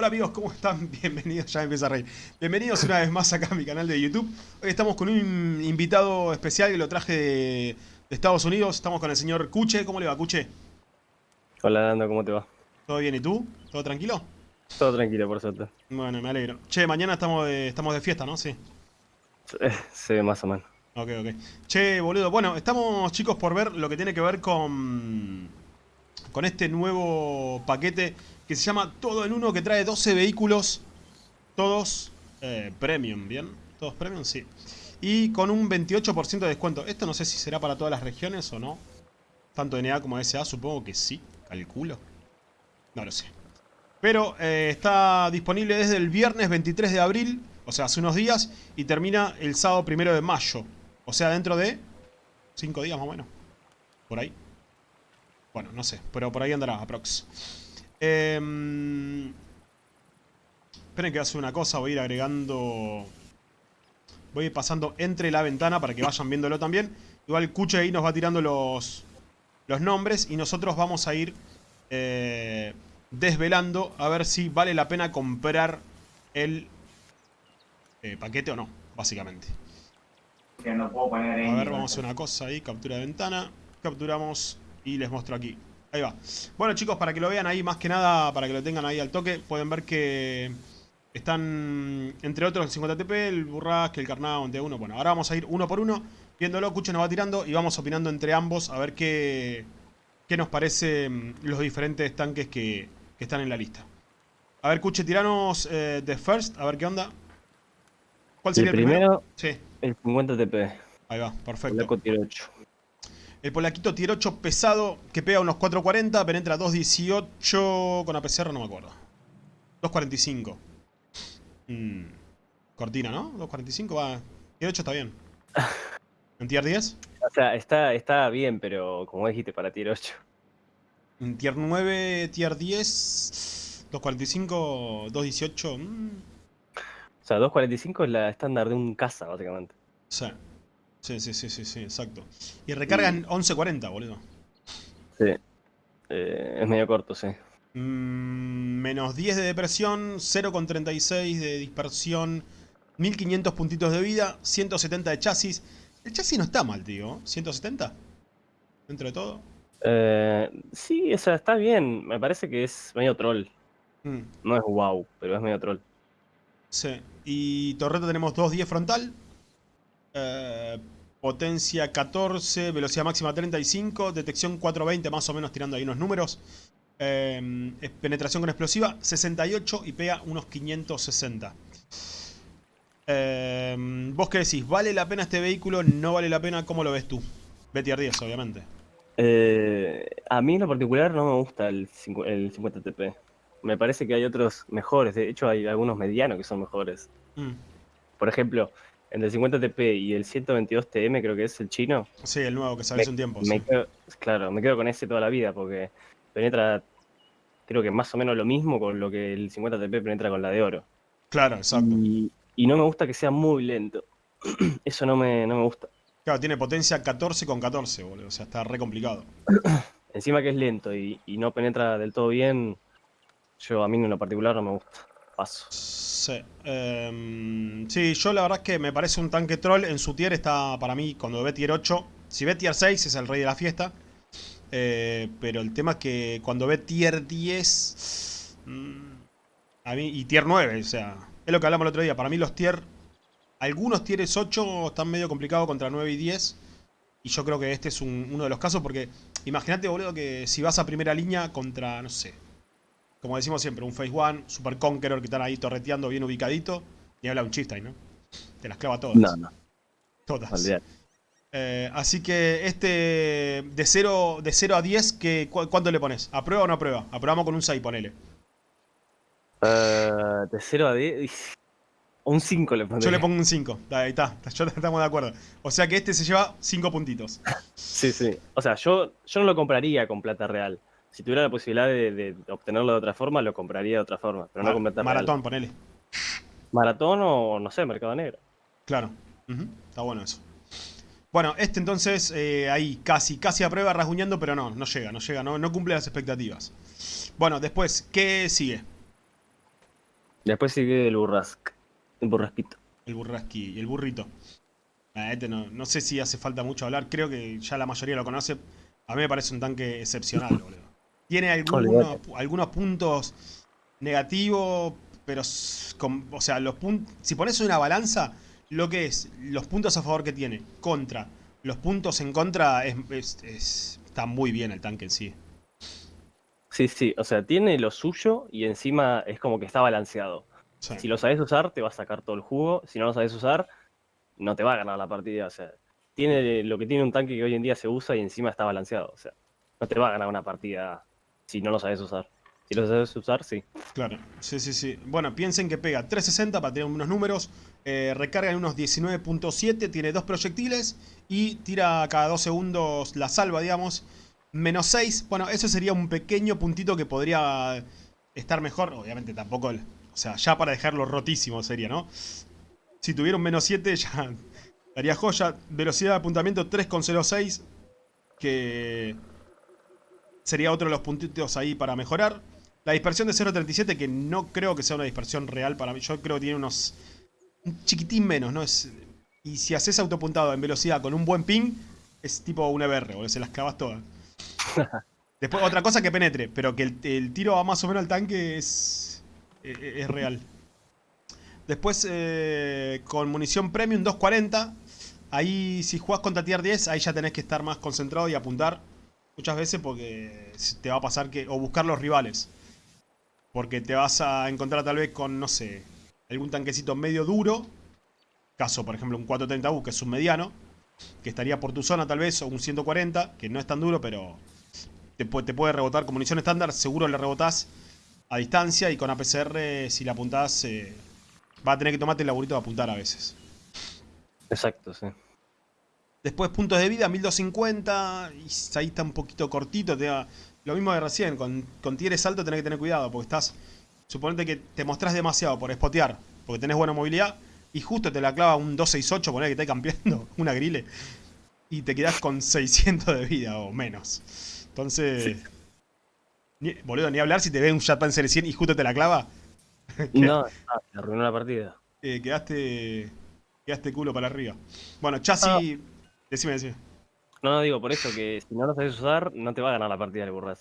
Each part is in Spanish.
Hola amigos, ¿cómo están? Bienvenidos, ya empieza a reír. Bienvenidos una vez más acá a mi canal de YouTube. Hoy estamos con un invitado especial que lo traje de, Estados Unidos. Estamos con el señor Cuche. ¿Cómo le va, Cuche? Hola, Dando, ¿cómo te va? ¿Todo bien? ¿Y tú? ¿Todo tranquilo? Todo tranquilo, por suerte. Bueno, me alegro. Che, mañana estamos de, estamos de fiesta, ¿no? Sí. Sí, más o menos. Ok, ok. Che, boludo. Bueno, estamos, chicos, por ver lo que tiene que ver con... Con este nuevo paquete que se llama Todo en Uno, que trae 12 vehículos, todos eh, premium, ¿bien? Todos premium, sí. Y con un 28% de descuento. Esto no sé si será para todas las regiones o no. Tanto NA como SA, supongo que sí, calculo. No lo sé. Pero eh, está disponible desde el viernes 23 de abril, o sea, hace unos días, y termina el sábado 1 de mayo. O sea, dentro de 5 días más o menos. Por ahí. Bueno, no sé, pero por ahí andará, aprox. Eh, esperen que hace una cosa, voy a ir agregando... Voy a ir pasando entre la ventana para que vayan viéndolo también. Igual Cuche ahí nos va tirando los, los nombres y nosotros vamos a ir eh, desvelando a ver si vale la pena comprar el eh, paquete o no, básicamente. Que no puedo poner A ver, vamos a hacer una cosa ahí, captura de ventana. Capturamos y les muestro aquí. Ahí va. Bueno chicos, para que lo vean ahí, más que nada, para que lo tengan ahí al toque, pueden ver que están, entre otros, el 50TP, el Burrasque, el Carnado, entre uno. Bueno, ahora vamos a ir uno por uno, viéndolo, Cuche nos va tirando y vamos opinando entre ambos a ver qué, qué nos parecen los diferentes tanques que, están en la lista. A ver, Cuche, tiranos eh, The First, a ver qué onda. ¿Cuál sería el primero? Sí. El 50TP. Ahí va, perfecto. El 8. El polaquito tier 8 pesado que pega unos 4.40, penetra 2.18 con APCR, no me acuerdo. 2.45. Mm, cortina, ¿no? 2.45 va. Tier 8 está bien. ¿En tier 10? O sea, está, está bien, pero como dijiste, para tier 8. En tier 9, tier 10, 2.45, 2.18. O sea, 2.45 es la estándar de un casa, básicamente. Sí. Sí, sí, sí, sí, sí, exacto. Y recargan 11.40, boludo. Sí. Eh, es medio corto, sí. Mm, menos 10 de depresión, 0,36 de dispersión, 1500 puntitos de vida, 170 de chasis. El chasis no está mal, tío. ¿170? Dentro de todo. Eh, sí, o sea, está bien. Me parece que es medio troll. Mm. No es wow, pero es medio troll. Sí. Y torreta tenemos 2.10 frontal, eh, potencia 14, velocidad máxima 35, detección 420 más o menos tirando ahí unos números. Eh, penetración con explosiva 68 y pega unos 560. Eh, ¿Vos qué decís? ¿Vale la pena este vehículo? ¿No vale la pena? ¿Cómo lo ves tú? BTR 10, obviamente. a mí en lo particular no me gusta el, 50 TP. Me parece que hay otros mejores. De hecho, hay algunos medianos que son mejores. Mm. Por ejemplo, el 50TP y el 122TM creo que es el chino. Sí, el nuevo que sale hace un tiempo. claro, me quedo con ese toda la vida porque penetra, creo que más o menos lo mismo con lo que el 50TP penetra con la de oro. Claro, exacto. Y, no me gusta que sea muy lento. Eso no me, no me gusta. Claro, tiene potencia 14 con 14, boludo. O sea, está re complicado. Encima que es lento y, y no penetra del todo bien, yo a mí en lo particular no me gusta. Paso. Sí. Em, sí, yo la verdad es que me parece un tanque troll. En su tier está, para mí, cuando ve tier 8. Si ve tier 6 es el rey de la fiesta. Eh, pero el tema es que cuando ve tier 10... Mm, a mí, y tier 9, o sea... Es lo que hablamos el otro día. Para mí los tier... Algunos tieres 8 están medio complicados contra 9 y 10. Y yo creo que este es uno de los casos porque... Imagínate, boludo, que si vas a primera línea contra, no sé, como decimos siempre, un Phase One, Super Conqueror que están ahí torreteando bien ubicadito. Y habla un chiste ahí, ¿no? Te las clava todas. No, no. Todas. Eh, así que este de 0, de 0 a 10, que, ¿cuánto le pones? ¿Aprueba o no aprueba? Aprobamos con un 6, ponele. Uh, de 0 a 10... Un 5 le pongo. Yo le pongo un 5. Ahí está. Yo estamos de acuerdo. O sea que este se lleva 5 puntitos. sí, sí. O sea, yo, yo no lo compraría con plata real si tuviera la posibilidad de, obtenerlo de otra forma, lo compraría de otra forma, pero no con Maratón, ponele. Maratón o, no sé, Mercado Negro. Claro, está bueno eso. Bueno, este entonces, eh, ahí casi, casi a prueba rasguñando, pero no, no llega, no llega, no, no cumple las expectativas. Bueno, después, ¿qué sigue? Después sigue el burrasque. El burrasquito. El burrasqui y el burrito. Ah, este no, no sé si hace falta mucho hablar. Creo que ya la mayoría lo conoce. A mí me parece un tanque excepcional, boludo. Tiene algunos, algunos puntos negativos, pero o sea, los. Si pones una balanza, lo que es los puntos a favor que tiene contra los puntos en contra, es, está muy bien el tanque en sí. Sí, sí, o sea, tiene lo suyo y encima es como que está balanceado. Si lo sabes usar, te va a sacar todo el jugo. Si no lo sabes usar, no te va a ganar la partida. O sea, tiene lo que tiene un tanque que hoy en día se usa y encima está balanceado. O sea, no te va a ganar una partida si no lo sabes usar. Si lo sabes usar, sí. Claro, sí, sí, sí. Bueno, piensen que pega 360 para tener unos números. Eh, recarga en unos 19.7, tiene dos proyectiles y tira cada dos segundos la salva, digamos. Menos 6, bueno, eso sería un pequeño puntito que podría estar mejor. Obviamente tampoco, o sea, ya para dejarlo rotísimo sería, ¿no? Si tuviera un menos 7 ya daría joya. Velocidad de apuntamiento 3,06, que sería otro de los puntitos ahí para mejorar. La dispersión de 0.37, que no creo que sea una dispersión real para mí. Yo creo que tiene unos... Un chiquitín menos, ¿no? Es, y si haces autopuntado en velocidad con un buen ping, es tipo un EBR, boludo. Se las clavas todas. Después, otra cosa que penetre, pero que el, tiro va más o menos al tanque es, es, real. Después, eh, con munición premium 240. Ahí, si jugás contra tier 10, ahí ya tenés que estar más concentrado y apuntar. Muchas veces porque te va a pasar que... O buscar los rivales. Porque te vas a encontrar tal vez con, no sé, algún tanquecito medio duro. Caso, por ejemplo, un 430U, que es un mediano. Que estaría por tu zona tal vez, o un 140, que no es tan duro, pero te, puede rebotar con munición estándar. Seguro le rebotás a distancia y con APCR, si la apuntás, eh, va a tener que tomarte el laburito de apuntar a veces. Exacto, sí. Después puntos de vida, 1250. Y ahí está un poquito cortito. Te da, lo mismo de recién, con, con tieres alto tenés que tener cuidado, porque estás... Suponete que te mostrás demasiado por spotear, porque tenés buena movilidad, y justo te la clava un 268, poner que estás campeando, una grille, y te quedás con 600 de vida o menos. Entonces... Ni, boludo, ni hablar si te ve un Jetpan 100 y justo te la clava. no, te arruinó la partida. Eh, quedaste... Quedaste culo para arriba. Bueno, chasis... Ah. Decime, decime. No, no digo por eso que si no lo sabes usar, no te va a ganar la partida de burras.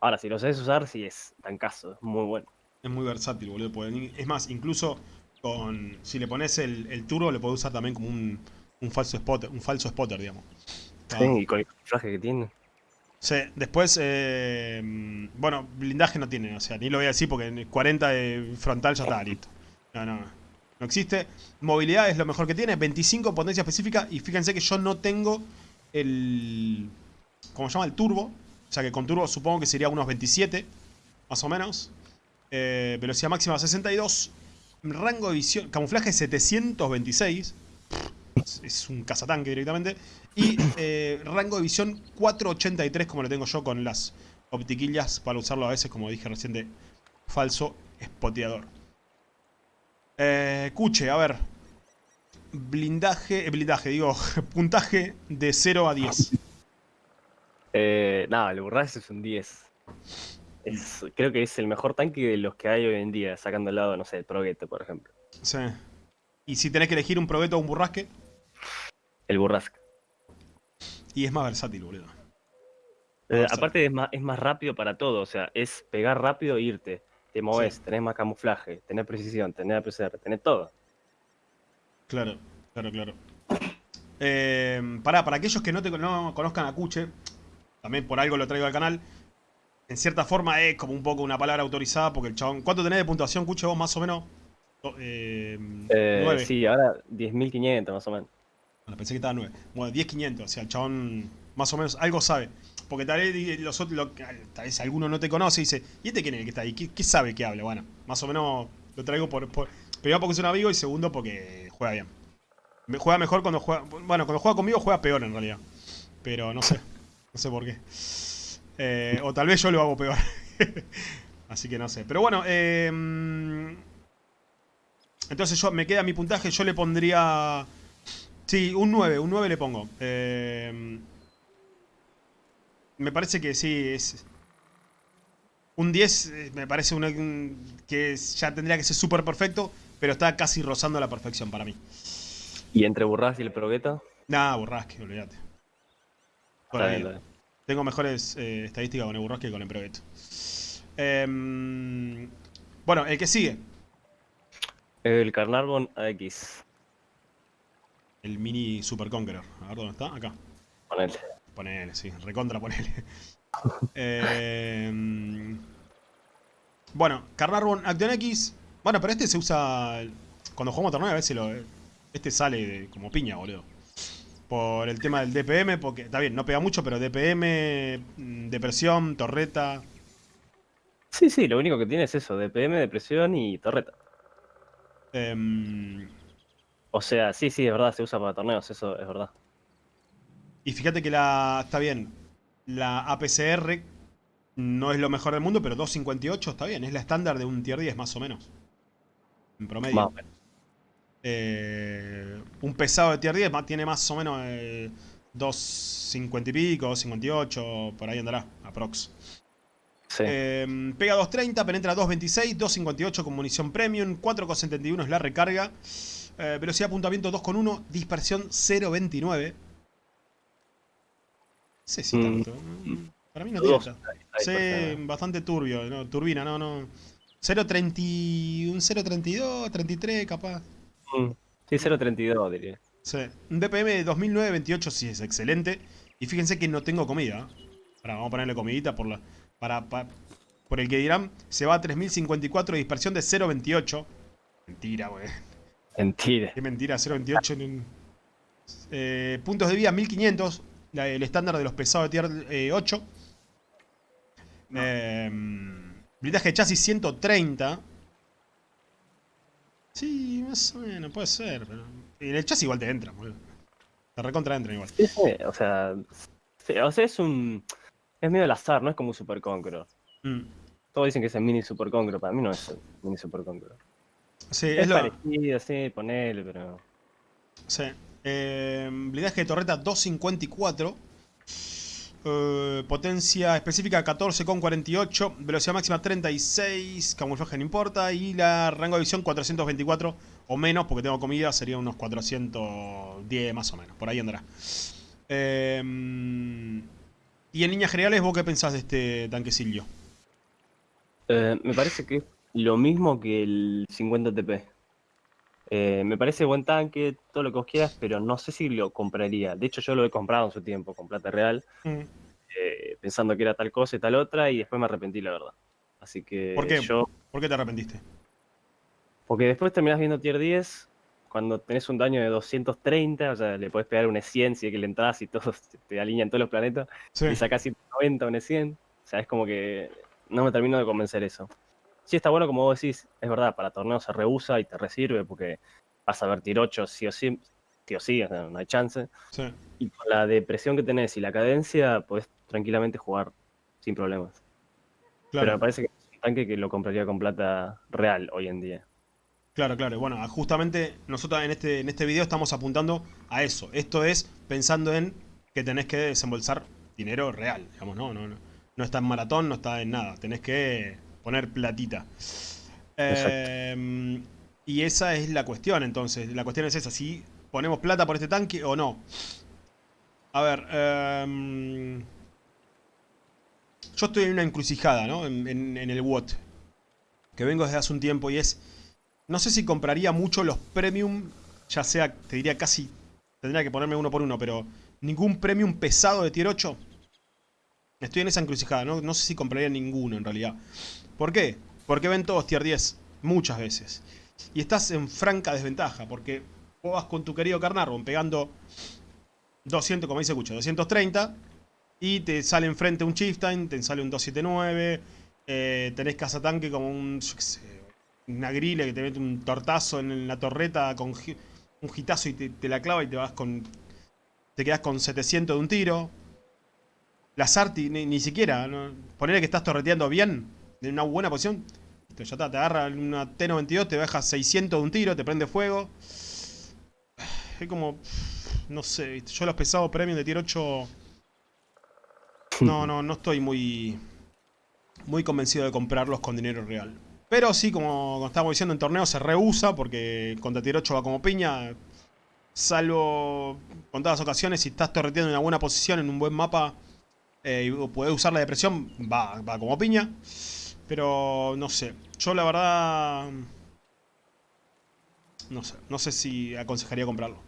Ahora, si lo sabes usar, sí es tan caso, es muy bueno. Es muy versátil, boludo. Es más, incluso con si le pones el, el turbo, le puedes usar también como un, falso spotter, un falso spotter, digamos. Sí, y con el camuflaje que tiene. Sí, después, eh, bueno, blindaje no tiene, o sea, ni lo voy a decir porque en 40 de frontal ya está listo. No, no, no existe. Movilidad es lo mejor que tiene, 25 potencia específica y fíjense que yo no tengo el... ¿Cómo se llama? El turbo. O sea que con turbo supongo que sería unos 27, más o menos. Eh, velocidad máxima 62. Rango de visión... Camuflaje 726. Es un cazatanque directamente. Y eh, rango de visión 483 como lo tengo yo con las optiquillas para usarlo a veces, como dije recién, falso spoteador. Eh, cuche, a ver. Blindaje, eh, blindaje, digo, puntaje de 0 a 10. Eh, nada, el Burras es un 10. creo que es el mejor tanque de los que hay hoy en día, sacando al lado, no sé, el Progueto, por ejemplo. Sí. ¿Y si tenés que elegir un Progueto o un Burrasque? El Burrasque. Y es más versátil, boludo. Eh, aparte es más, es más rápido para todo, o sea, es pegar rápido e irte. Te moves, tenés más camuflaje, tenés precisión, tenés APCR, tenés todo. Claro, claro, claro. Eh, para aquellos que no, te, conozcan a Cuche, también por algo lo traigo al canal. En cierta forma es como un poco una palabra autorizada porque el chabón... ¿Cuánto tenés de puntuación, Cuche, vos más o menos? Eh, eh sí, ahora 10.500 más o menos. Bueno, pensé que estaba 9. Bueno, 10.500, o sea, el chabón más o menos algo sabe. Porque tal vez, los tal vez alguno no te conoce y dice, ¿y este quién es el que está ahí? ¿Qué, sabe que habla? Bueno, más o menos lo traigo por Primero porque es un amigo y segundo porque juega bien. Juega mejor cuando juega... Bueno, cuando juega conmigo juega peor en realidad. Pero no sé. No sé por qué. Eh, o tal vez yo lo hago peor. Así que no sé. Pero bueno, eh, entonces yo me queda mi puntaje. Yo le pondría... Sí, un 9. Un 9 le pongo. Eh, me parece que sí, es... Un 10 eh, me parece que ya tendría que ser súper perfecto, pero está casi rozando la perfección para mí. ¿Y entre Burrasque y el Progueta? Nah, Burrasque, olvídate. Tengo mejores eh, estadísticas con el Burrasque que con el Progueta. Em, bueno, el que sigue. El Carnarvon AX. El mini Super Conqueror. A ver dónde está. Acá. Ponele. Ponele, sí. Recontra ponele. eh, bueno, Carnarvon Action X. Bueno, pero este se usa... Cuando jugamos torneo a veces lo... Este sale como piña, boludo. Por el tema del DPM, porque está bien, no pega mucho, pero DPM, mm, depresión, torreta. Sí, sí, lo único que tiene es eso, DPM, depresión y torreta. Em, o sea, sí, sí, es verdad, se usa para torneos, eso es verdad. Y fíjate que la. Está bien. La APCR no es lo mejor del mundo, pero 258 está bien. Es la estándar de un tier 10, más o menos. En promedio. Eh, un pesado de tier 10 tiene más o menos 250 y pico, 258, por ahí andará, aprox. Em, pega 230, penetra 226, 258 con munición premium, 4,71 es la recarga. Eh, velocidad de apuntamiento 2,1, dispersión 0,29. Sí, sí, mm. tanto. Para mí no tiene Sí, bastante turbio, ¿no? turbina, no, no. 0,30, un 0,32, 33 capaz. Mm. Sí, 0,32 diría. Sí. Un DPM de 2009-28 sí es excelente. Y fíjense que no tengo comida. Ahora vamos a ponerle comidita por la para, por el que dirán, se va a 3054 de dispersión de 0.28. Mentira, güey. Mentira. Qué mentira, 0.28. Eh, puntos de vida 1500, el estándar de los pesados de tier 8. Eh, em, blindaje de chasis 130. Sí, más o menos, puede ser. Pero... En el chasis igual te entra, boludo. Te recontra entra igual. Sí, sí, o sea, o sea, es un es medio al azar, no es como un Super Conqueror. Mm. Todos dicen que es el mini Super Conqueror, para mí no es el mini Super Conqueror. Sí, es, lo... parecido, sí, ponele, pero... Sí. Eh, blindaje de torreta 254. Eh, potencia específica 14,48. Velocidad máxima 36. Camuflaje no importa. Y la rango de visión 424 o menos, porque tengo comida, sería unos 410 más o menos. Por ahí andará. Eh, y en líneas generales, ¿vos qué pensás de este tanquecillo? Eh, me parece que es lo mismo que el 50 TP. Eh, me parece buen tanque, todo lo que vos quieras, pero no sé si lo compraría. De hecho, yo lo he comprado en su tiempo con plata real, mm. eh, pensando que era tal cosa y tal otra, y después me arrepentí, la verdad. Así que ¿Por qué? ¿Por qué te arrepentiste? Porque después terminás viendo tier 10 cuando tenés un daño de 230, o sea, le podés pegar un E100 si es que le entras y todos te alinean todos los planetas, y sacás 190 un E100. O sea, es como que no me termino de convencer eso. Sí está bueno, como vos decís, es verdad, para torneos se rehúsa y te resirve porque vas a vertir 8 sí o sí, sí o sí, o sea, no hay chance. Y con la depresión que tenés y la cadencia, podés tranquilamente jugar sin problemas. Pero me parece que es un tanque que lo compraría con plata real hoy en día. Claro, claro. Bueno, justamente nosotros en este, en este video estamos apuntando a eso. Esto es pensando en que tenés que desembolsar dinero real, digamos, ¿no? No, no, está en maratón, no está en nada. Tenés que poner platita. Eh, y esa es la cuestión, entonces. La cuestión es esa, si ponemos plata por este tanque o no. A ver, em, yo estoy en una encrucijada, ¿no? En, en el WOT. Que vengo desde hace un tiempo y es no sé si compraría mucho los premium, ya sea, te diría casi, tendría que ponerme uno por uno, pero ningún premium pesado de tier 8. Estoy en esa encrucijada, ¿no? no sé si compraría ninguno en realidad. ¿Por qué? Porque ven todos tier 10, muchas veces. Y estás en franca desventaja, porque vos vas con tu querido Carnarvon pegando 200, como dice Cucho, 230, y te sale enfrente un Chieftain, te sale un 279, eh, tenés tanque como un, una grilla que te mete un tortazo en la torreta con un gitazo y te, la clava y te vas con... Te quedas con 700 de un tiro. La Sarti ni, siquiera. ¿no? Que estás torreteando bien, en una buena posición. Está, te agarra una T-92, te baja 600 de un tiro, te prende fuego. Es como... No sé, yo los pesados premium de tier 8... No, no, no estoy muy... muy convencido de comprarlos con dinero real. Pero sí, como, estábamos diciendo, en torneo se rehúsa porque contra tier 8 va como piña. Salvo contadas ocasiones, si estás torreteando en una buena posición, en un buen mapa, eh, y puedes usar la depresión, va, va como piña. Pero no sé, yo la verdad... No sé, no sé si aconsejaría comprarlo.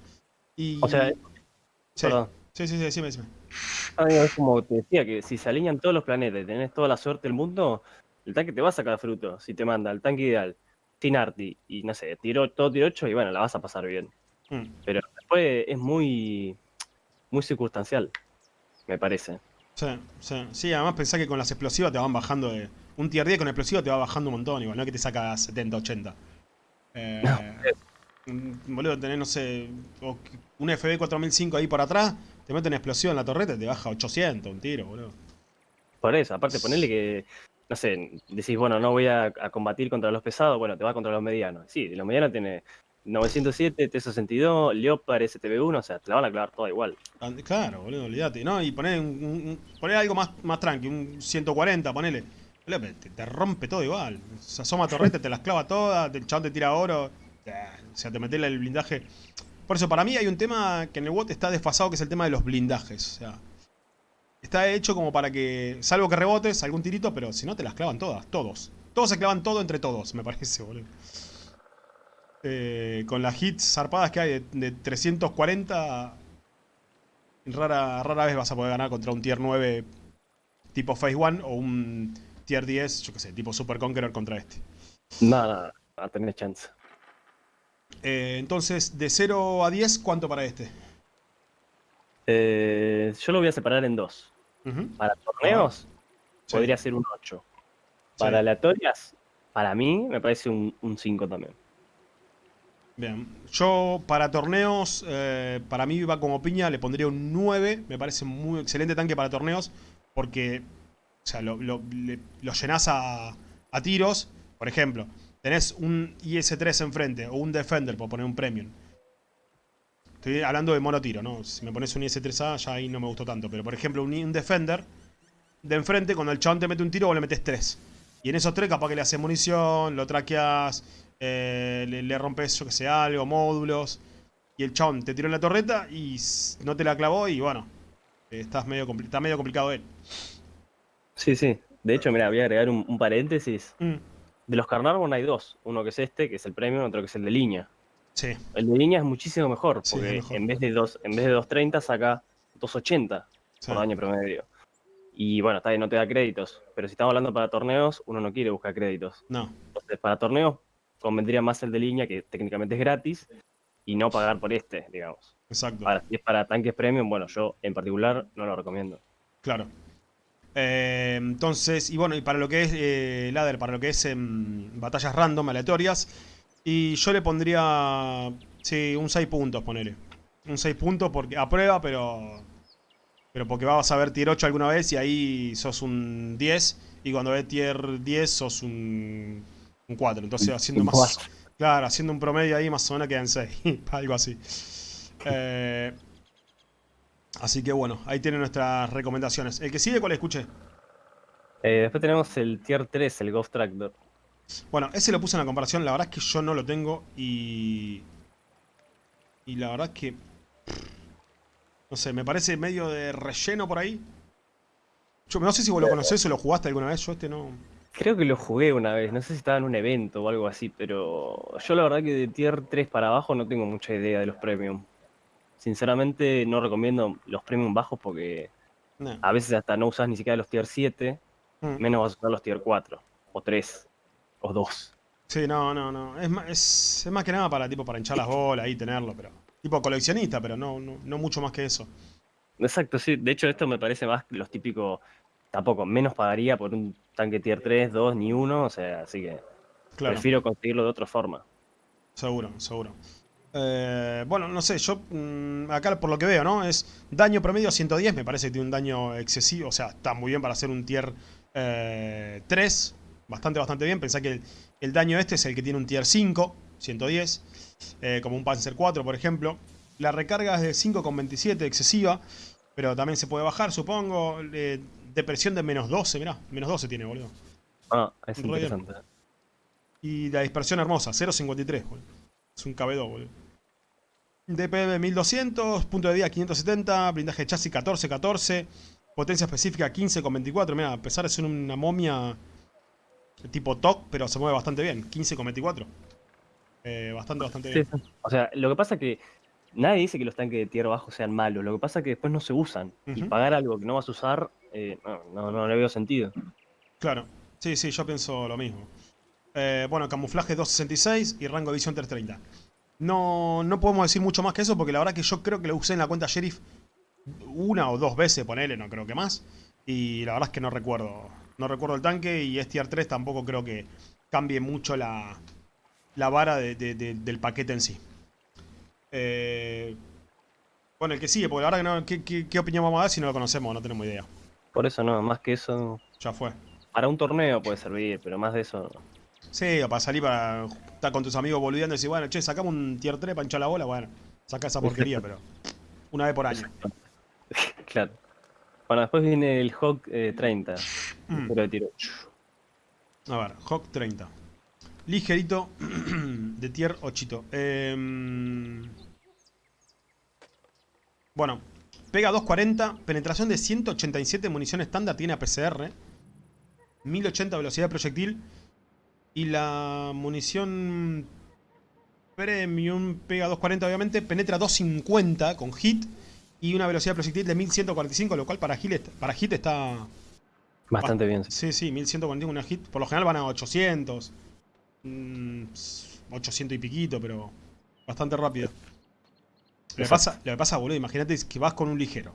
Y... O sea... Sí, sí, sí, sí, decime, decime. Es como te decía, que si se alinean todos los planetas y tenés toda la suerte del mundo, el tanque te va a sacar fruto. Si te manda el tanque ideal, sin arti, y no sé, tiro, todo tiro 8 y bueno, la vas a pasar bien. Mm. Pero después es muy, muy circunstancial, me parece. Sí, sí, sí, además pensá que con las explosivas te van bajando de... Un tier 10 con explosivas te va bajando un montón, igual, no es que te saca 70, 80. Eh, boludo, tenés, no sé, un FB 4005 ahí por atrás, te mete una explosión en la torreta y te baja 800, un tiro, boludo. Por eso, aparte ponerle que, no sé, decís, bueno, no voy a, combatir contra los pesados, bueno, te va contra los medianos. Sí, los medianos tiene 907, T62, Leopard, STB1, o sea, te la van a clavar toda igual. Claro, boludo, olvídate, ¿no? Y poner, un, algo más, más tranqui, un 140, ponele. Te, te, rompe todo igual. Se asoma torreta, te las clava todas, el chabón te tira oro. O sea, te metes el blindaje. Por eso, para mí hay un tema que en el WOT está desfasado, que es el tema de los blindajes. O sea, está hecho como para que, salvo que rebotes, algún tirito, pero si no te las clavan todas, todos. Todos se clavan todo entre todos, me parece, boludo. Eh, con las hits zarpadas que hay de, 340, rara, rara vez vas a poder ganar contra un tier 9 tipo Phase 1 o un tier 10, yo qué sé, tipo Super Conqueror contra este. Nada, a tener chance. Eh, entonces, de 0 a 10, ¿cuánto para este? Eh, yo lo voy a separar en dos. Para torneos, podría ser un 8. Para aleatorias, para mí, me parece un, 5 también. Bien, yo para torneos, eh, para mí va como piña, le pondría un 9. Me parece muy excelente tanque para torneos, porque o sea, lo, lo, llenas a, a tiros. Por ejemplo, tenés un IS-3 enfrente o un Defender, por poner un Premium. Estoy hablando de monotiro, ¿no? Si me pones un IS-3A, ya ahí no me gustó tanto. Pero, por ejemplo, un, Defender de enfrente, cuando el chabón te mete un tiro, vos le metes 3. Y en esos tres capaz que le haces munición, lo traqueas, eh, le, rompes, yo que sé, algo, módulos. Y el chabón te tiró en la torreta y no te la clavó y bueno, estás medio, está medio complicado él. Sí, sí. De hecho, mira, voy a agregar un, paréntesis. Mm. De los Carnarvon hay dos. Uno que es este, que es el premium, otro que es el de línea. Sí. El de línea es muchísimo mejor, porque en vez de dos, en vez de 2.30 saca 2.80 por daño promedio. Y bueno, está bien, no te da créditos. Pero si estamos hablando para torneos, uno no quiere buscar créditos. No. Entonces, para torneos, convendría más el de línea, que técnicamente es gratis, y no pagar por este, digamos. Exacto. Ahora, si es para tanques premium, bueno, yo en particular no lo recomiendo. Claro. Eh, entonces, y bueno, y para lo que es eh, ladder, para lo que es em, batallas random, aleatorias, y yo le pondría, sí, un 6 puntos, ponele. Un 6 puntos porque a prueba, pero pero porque vas a ver tier 8 alguna vez y ahí sos un 10, y cuando ves tier 10 sos un, un 4. Entonces, haciendo más, claro, haciendo un promedio ahí, más o menos quedan 6, algo así. Eh, Así que bueno, ahí tienen nuestras recomendaciones. ¿El que sigue cuál escuché? Eh, después tenemos el tier 3, el Ghost Tractor. Bueno, ese lo puse en la comparación. La verdad es que yo no lo tengo y... Y la verdad es que... No sé, me parece medio de relleno por ahí. Yo no sé si vos lo conocés o lo jugaste alguna vez. Yo este no... Creo que lo jugué una vez, no sé si estaba en un evento o algo así, pero yo la verdad que de tier 3 para abajo no tengo mucha idea de los premium. Sinceramente no recomiendo los premium bajos porque a veces hasta no usas ni siquiera los tier 7, mm. menos vas a usar los tier 4, o 3, o 2. Sí, no, no, no. Es, es, es más que nada para tipo para hinchar las bolas y tenerlo, pero. Tipo coleccionista, pero no, no, mucho más que eso. Exacto, sí. De hecho, esto me parece más los típicos. Tampoco, menos pagaría por un tanque tier 3, 2, ni 1. O sea, así que. Prefiero conseguirlo de otra forma. Seguro, seguro. Eh, bueno, no sé, yo mm, acá por lo que veo, ¿no? Es daño promedio 110, me parece que tiene un daño excesivo, o sea, está muy bien para hacer un tier 3, eh, bastante, bastante bien. Pensá que el, daño este es el que tiene un tier 5, 110, eh, como un Panzer 4, por ejemplo. La recarga es de 5,27, excesiva, pero también se puede bajar, supongo. Depresión de menos 12, mirá, menos 12 tiene, boludo. Ah, es interesante. Y la dispersión hermosa, 0.53, Es un KB2, boludo. DPM 1200, punto de día 570, blindaje de chasis 1414, potencia específica 15,24. Mira, a pesar de ser una momia tipo TOC, pero se mueve bastante bien, 15,24. Eh, bastante, bastante bien. O sea, lo que pasa es que nadie dice que los tanques de tierra bajo sean malos, lo que pasa es que después no se usan. Y pagar algo que no vas a usar, eh, no, no, le veo sentido. Claro, sí, sí, yo pienso lo mismo. Eh, bueno, camuflaje 266 y rango de visión 330. No, no podemos decir mucho más que eso porque la verdad que yo creo que lo usé en la cuenta Sheriff una o dos veces, ponele, no creo que más. Y la verdad es que no recuerdo. No recuerdo el tanque y este tier 3 tampoco creo que cambie mucho la, la vara del paquete en sí. Eh, bueno, el que sigue, porque la verdad que no, ¿qué, qué, opinión vamos a dar si no lo conocemos? No tenemos idea. Por eso no, más que eso... Ya fue. Para un torneo puede servir, pero más de eso... Sí, o para salir para estar con tus amigos boludeando y decir, bueno, che, sacamos un tier 3 para hinchar la bola, bueno, saca esa porquería, pero una vez por año. claro. Bueno, después viene el Hawk 30. Eh, mm. de tiro. A ver, Hawk 30. Ligerito de tier 8. Em, bueno, pega 240, penetración de 187 munición estándar, tiene APCR. 1080 velocidad de proyectil. Y la munición premium pega 240 obviamente, penetra 250 con hit. Y una velocidad de proyectil de 1145, lo cual para hit, para hit está... Bastante bien. Sí, sí, 1145 una hit. Por lo general van a 800. 800 y piquito, pero bastante rápido. Lo que, pasa, lo que pasa, boludo, imagínate que vas con un ligero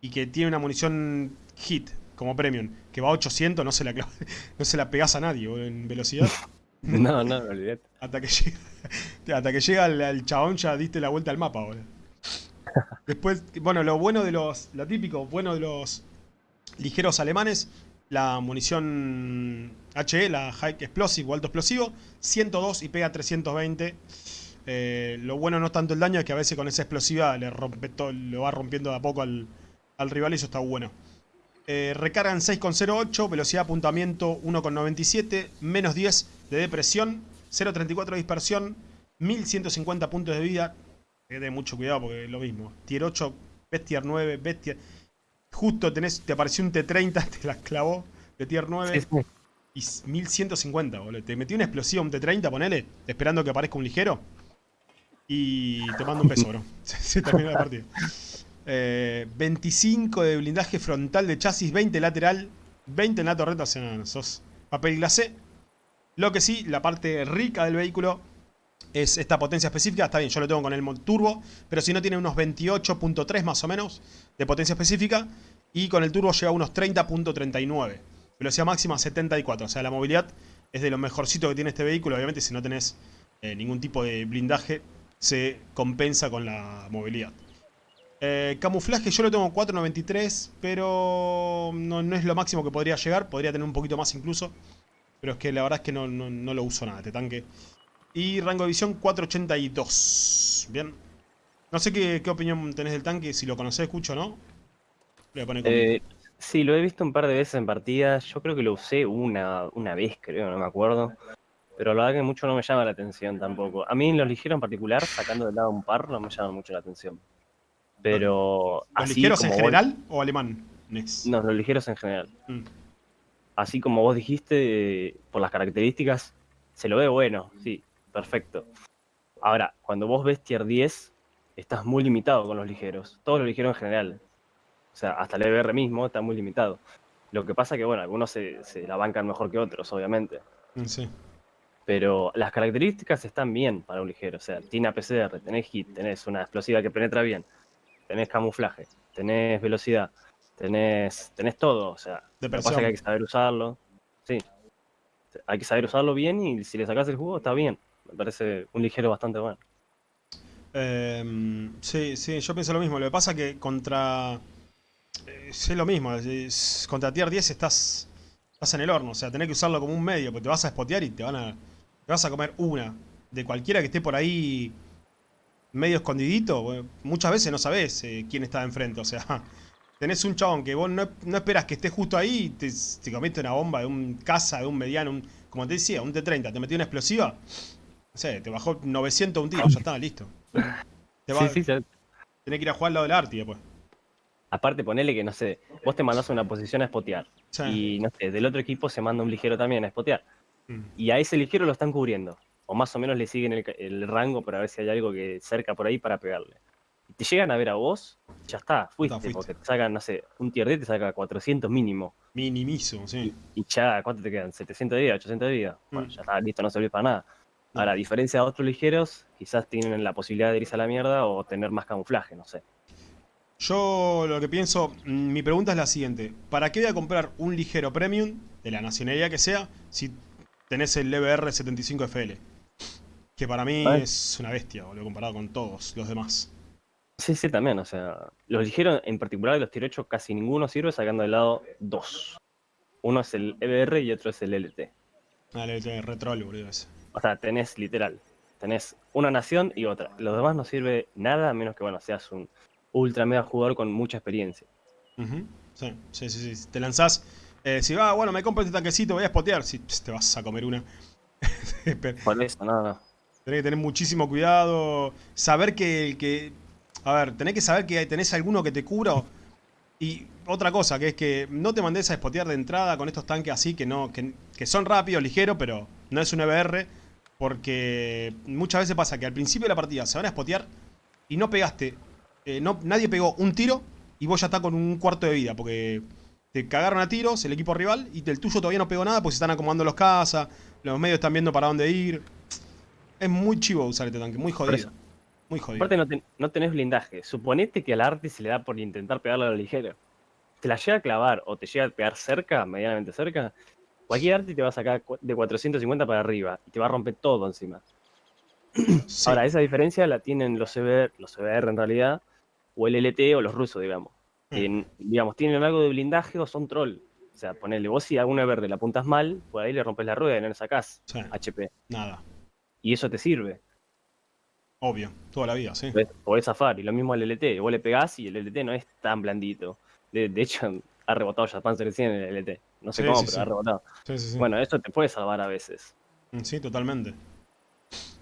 y que tiene una munición hit como premium, que va a 800, no se la, no se la pegás a nadie en velocidad. no, no, olvidate. Hasta que llega, hasta que llega el, chabón ya diste la vuelta al mapa, boludo. Después, bueno, lo bueno de los, lo típico, bueno de los ligeros alemanes la munición HE, la High Explosive o alto explosivo, 102 y pega 320. Eh, lo bueno no es tanto el daño, es que a veces con esa explosiva le rompe todo, lo va rompiendo de a poco al, rival y eso está bueno. Eh, recargan 6,08, velocidad de apuntamiento 1,97, menos 10 de depresión, 0,34 de dispersión, 1150 puntos de vida. Hay de mucho cuidado porque es lo mismo. Tier 8, Bestiar 9, Bestiar... Justo tenés, te apareció un T30, te la clavó de tier 9. Y 1150, boludo. Te metí una explosiva, un T30, ponele, esperando que aparezca un ligero. Y te mando un beso, bro. Se, terminó la partida. 25 eh, de blindaje frontal de chasis, 20 lateral, 20 en la torreta, o sea, sos papel glacé. Lo que sí, la parte rica del vehículo es esta potencia específica. Está bien, yo lo tengo con el mod turbo, pero si no tiene unos 28.3 más o menos de potencia específica. Y con el turbo llega a unos 30.39. Velocidad máxima 74. O sea, la movilidad es de lo mejorcito que tiene este vehículo. Obviamente si no tenés eh, ningún tipo de blindaje, se compensa con la movilidad. Eh, camuflaje yo lo tengo 4.93, pero no, es lo máximo que podría llegar. Podría tener un poquito más incluso. Pero es que la verdad es que no, no lo uso nada este tanque. Y rango de visión 482. Bien. No sé qué, opinión tenés del tanque, si lo conocés, escucho, ¿no? Voy a poner eh, sí, lo he visto un par de veces en partidas. Yo creo que lo usé una, una vez, creo, no me acuerdo. Pero la verdad que mucho no me llama la atención tampoco. A mí los ligeros en particular, sacando de lado un par, no me llaman mucho la atención. Pero... ¿Los ligeros en general o alemán? No, los ligeros en general. Mm. Así como vos dijiste, por las características, se lo ve bueno, sí perfecto. Ahora, cuando vos ves tier 10, estás muy limitado con los ligeros. Todos los ligeros en general. O sea, hasta el EBR mismo está muy limitado. Lo que pasa que, bueno, algunos se, la bancan mejor que otros, obviamente. Mm, sí. Pero las características están bien para un ligero. O sea, tiene APCR, tenés hit, tenés una explosiva que penetra bien, tenés camuflaje, tenés velocidad, tenés, tenés todo. O sea, lo que pasa es que hay que saber usarlo. Sí. Hay que saber usarlo bien y si le sacas el jugo, está bien. Me parece un ligero bastante bueno. Em, sí, sí, yo pienso lo mismo. Lo que pasa es que contra... Eh, es lo mismo. contra tier 10 estás, estás en el horno. O sea, tenés que usarlo como un medio. Porque te vas a spotear y te van a... Te vas a comer una. De cualquiera que esté por ahí medio escondidito. muchas veces no sabes eh, quién está enfrente. O sea, tenés un chabón que vos no, esperas que esté justo ahí y te, te comete una bomba de un caza, de un mediano, un, como te decía, un T-30, te metió una explosiva, no sé, te bajó 900 un tiro, ya está, listo. sí, sí, Tenés que ir a jugar al lado del Arti después. Aparte, ponele que, no sé, vos te mandás a una posición a spotear. Y, no sé, del otro equipo se manda un ligero también a spotear. Mm. Y a ese ligero lo están cubriendo. O más o menos le siguen el, rango para ver si hay algo que cerca por ahí para pegarle. Y te llegan a ver a vos, ya está, fuiste, porque te sacan, no sé, un tier D te saca 400 mínimo. Minimizo, sí. Y, ya, ¿cuánto te quedan? ¿700 de vida? ¿800 de vida? Mm. Bueno, ya está, listo, no sirve para nada. Ahora, a diferencia de otros ligeros, quizás tienen la posibilidad de irse a la mierda o tener más camuflaje, no sé. Yo lo que pienso, mm, mi pregunta es la siguiente. ¿Para qué voy a comprar un ligero premium, de la nacionalidad que sea, si tenés el EBR 75FL? Que para mí es una bestia, boludo, comparado con todos los demás. Sí, sí, también, o sea, los ligeros, en particular de los tier 8, casi ninguno sirve sacando del lado dos. Uno es el EBR y otro es el LT. Ah, el LT, retrol, boludo, ese. O sea, tenés literal, tenés una nación y otra. Los demás no sirve nada, a menos que, bueno, seas un ultra mega jugador con mucha experiencia. sí, sí, sí, sí, Te lanzás, eh, si va, bueno, me compro este tanquecito, voy a spotear, si te vas a comer una. Por eso, no, no. Tenés que tener muchísimo cuidado, saber que, que a ver, tenés que saber que tenés alguno que te cubra. Y otra cosa, que es que no te mandes a spotear de entrada con estos tanques así, que no que, que son rápidos, ligeros, pero no es un EBR. Porque muchas veces pasa que al principio de la partida se van a spotear y no pegaste eh, no, nadie pegó un tiro y vos ya estás con un cuarto de vida, porque te cagaron a tiros el equipo rival y el tuyo todavía no pegó nada porque se están acomodando los casas, los medios están viendo para dónde ir. Es muy chivo usar este tanque, muy jodido. Muy jodido. Aparte no, tenés blindaje. Suponete que al arte se le da por intentar pegarle a la ligera. Te la llega a clavar o te llega a pegar cerca, medianamente cerca, cualquier arte te va a sacar de 450 para arriba y te va a romper todo encima. Ahora, esa diferencia la tienen los CBR, los CBR en realidad, o el LT o los rusos, digamos. Digamos, tienen algo de blindaje o son troll. O sea, ponele vos si a una verde la apuntas mal, por ahí le rompes la rueda y no le sacás HP. Nada. Y eso te sirve. Obvio, toda la vida, sí. Podés zafar, y lo mismo al LT. Vos le pegás y el LT no es tan blandito. De, hecho, ha rebotado ya Panzer 100 en el LT. No sé cómo, pero ha rebotado. Bueno, eso te puede salvar a veces. Mm, sí, totalmente.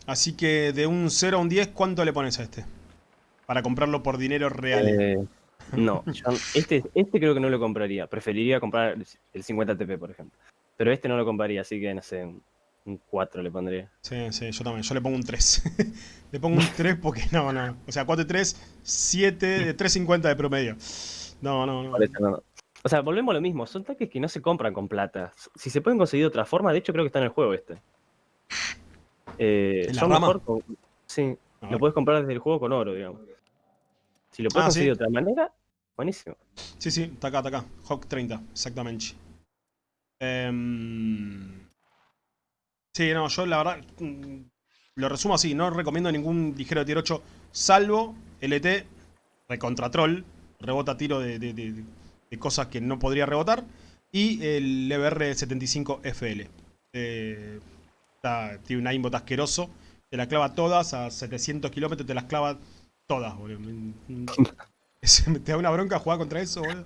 Así que de un 0 a un 10, ¿cuánto le pones a este? para comprarlo por dinero real. Eh, no, este, este creo que no lo compraría. Preferiría comprar el 50 TP, por ejemplo. Pero este no lo compraría, así que no sé, un 4 le pondría. Sí, sí, yo también. Yo le pongo un 3. le pongo un 3 porque no, no. O sea, 4 3, 7, 3.50 de promedio. No, no, no. O sea, volvemos a lo mismo. Son tanques que no se compran con plata. Si se pueden conseguir de otra forma, de hecho creo que está en el juego este. Eh, son mejor Sí, lo puedes comprar desde el juego con oro, digamos. Si lo puedes ah, conseguir de otra manera, buenísimo. Sí, sí, está acá, está acá. Hawk 30, exactamente. Em, sí, no, yo la verdad mm, lo resumo así. No recomiendo ningún ligero de tier 8, salvo LT, recontra troll, rebota tiro de, cosas que no podría rebotar. Y el EBR 75 FL. Eh, tiene un aimbot asqueroso. Te la clava todas a 700 kilómetros, te las clava todas, boludo. te da una bronca jugar contra eso, boludo.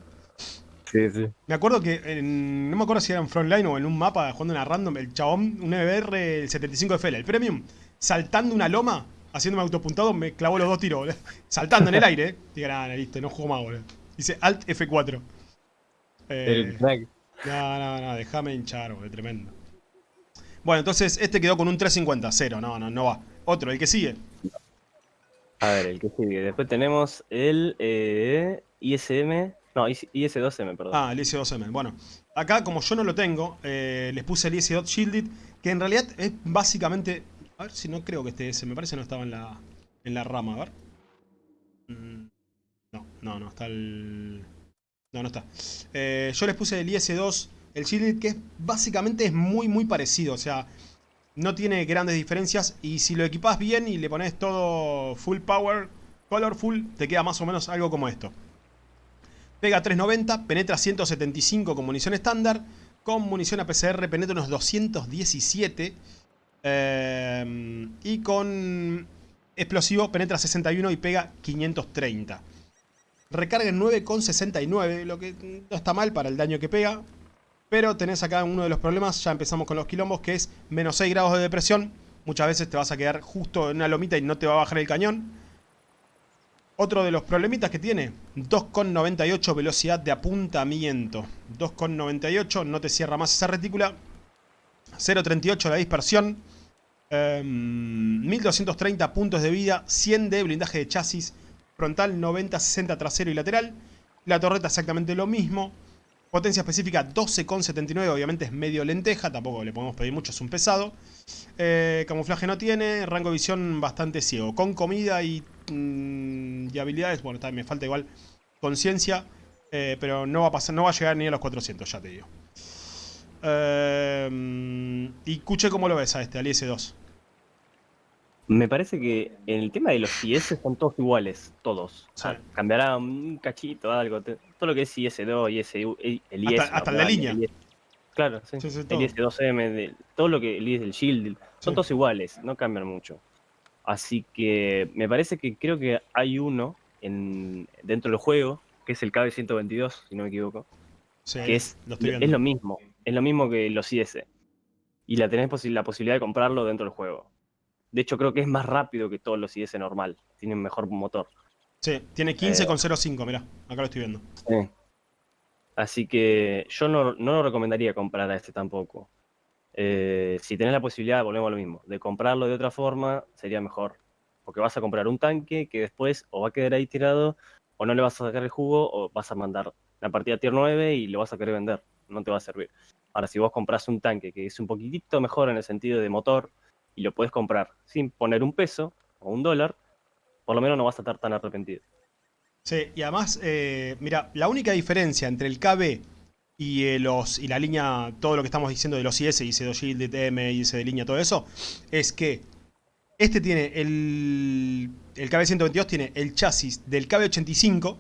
Sí, sí. Me acuerdo que, no me acuerdo si era en Frontline o en un mapa jugando una random, el chabón, un EBR el 75 FL, el Premium, saltando una loma, haciéndome autopuntado, me clavó los dos tiros, boludo. Saltando en el aire, eh. Diga, nada, listo, no juego más, boludo. Dice Alt F4. Eh, no, no, no, déjame hinchar, boludo, tremendo. Bueno, entonces este quedó con un 350, cero, no, no, no va. Otro, el que sigue. A ver, el que sigue. Después tenemos el eh, ISM. No, IS2M, perdón. Ah, el IS2M. Bueno, acá como yo no lo tengo, eh, les puse el IS2 Shielded, que en realidad es básicamente... A ver si no creo que esté ese, me parece que no estaba en la, en la rama, a ver. Mm, no, no, no, está el... No, no está. Eh, yo les puse el IS2, el Shielded, que es, básicamente es muy, muy parecido, o sea... No tiene grandes diferencias y si lo equipas bien y le pones todo full power, colorful, te queda más o menos algo como esto. Pega 390, penetra 175 con munición estándar. Con munición APCR penetra unos 217. Eh, y con explosivo penetra 61 y pega 530. recarga en 9,69, lo que no está mal para el daño que pega. Pero tenés acá uno de los problemas, ya empezamos con los quilombos, que es menos 6 grados de depresión. Muchas veces te vas a quedar justo en una lomita y no te va a bajar el cañón. Otro de los problemitas que tiene, 2,98 velocidad de apuntamiento. 2,98, no te cierra más esa retícula. 0,38 la dispersión. 1230 em, puntos de vida, 100 de blindaje de chasis frontal, 90, 60 trasero y lateral. La torreta exactamente lo mismo. Potencia específica 12,79, obviamente es medio lenteja, tampoco le podemos pedir mucho, es un pesado. Eh, camuflaje no tiene, rango de visión bastante ciego. Con comida y, mm, habilidades, bueno, me falta igual conciencia, eh, pero no va, a pasar, no va a llegar ni a los 400, ya te digo. Eh, y Cuche, ¿cómo lo ves a este, al IS-2? Me parece que en el tema de los IS son todos iguales, todos. Cambiará un cachito, algo. Todo lo que es IS-2, IS, el IS. Hasta, la línea. claro, sí. el IS-2M, todo lo que el IS del Shield, son todos iguales, no cambian mucho. Así que me parece que creo que hay uno en, dentro del juego, que es el KB-122, si no me equivoco, que es lo, es lo mismo, es lo mismo que los IS. Y la tenés la posibilidad de comprarlo dentro del juego. De hecho, creo que es más rápido que todos los IS normal. Tienen mejor motor. Sí, tiene 15,05, eh, mirá. Acá lo estoy viendo. Sí. Así que yo no, lo recomendaría comprar a este tampoco. Eh, si tenés la posibilidad, volvemos a lo mismo, de comprarlo de otra forma, sería mejor. Porque vas a comprar un tanque que después o va a quedar ahí tirado, o no le vas a sacar el jugo, o vas a mandar la partida tier 9 y lo vas a querer vender. No te va a servir. Ahora, si vos compras un tanque que es un poquitito mejor en el sentido de motor, y lo puedes comprar sin poner un peso o un dólar, por lo menos no vas a estar tan arrepentido. Sí, y además, eh, mira, la única diferencia entre el KB y, eh, los, y la línea, todo lo que estamos diciendo de los IS, IS2 Shield, DTM, IS de línea, todo eso, es que este tiene el, el KB122 tiene el chasis del KB85,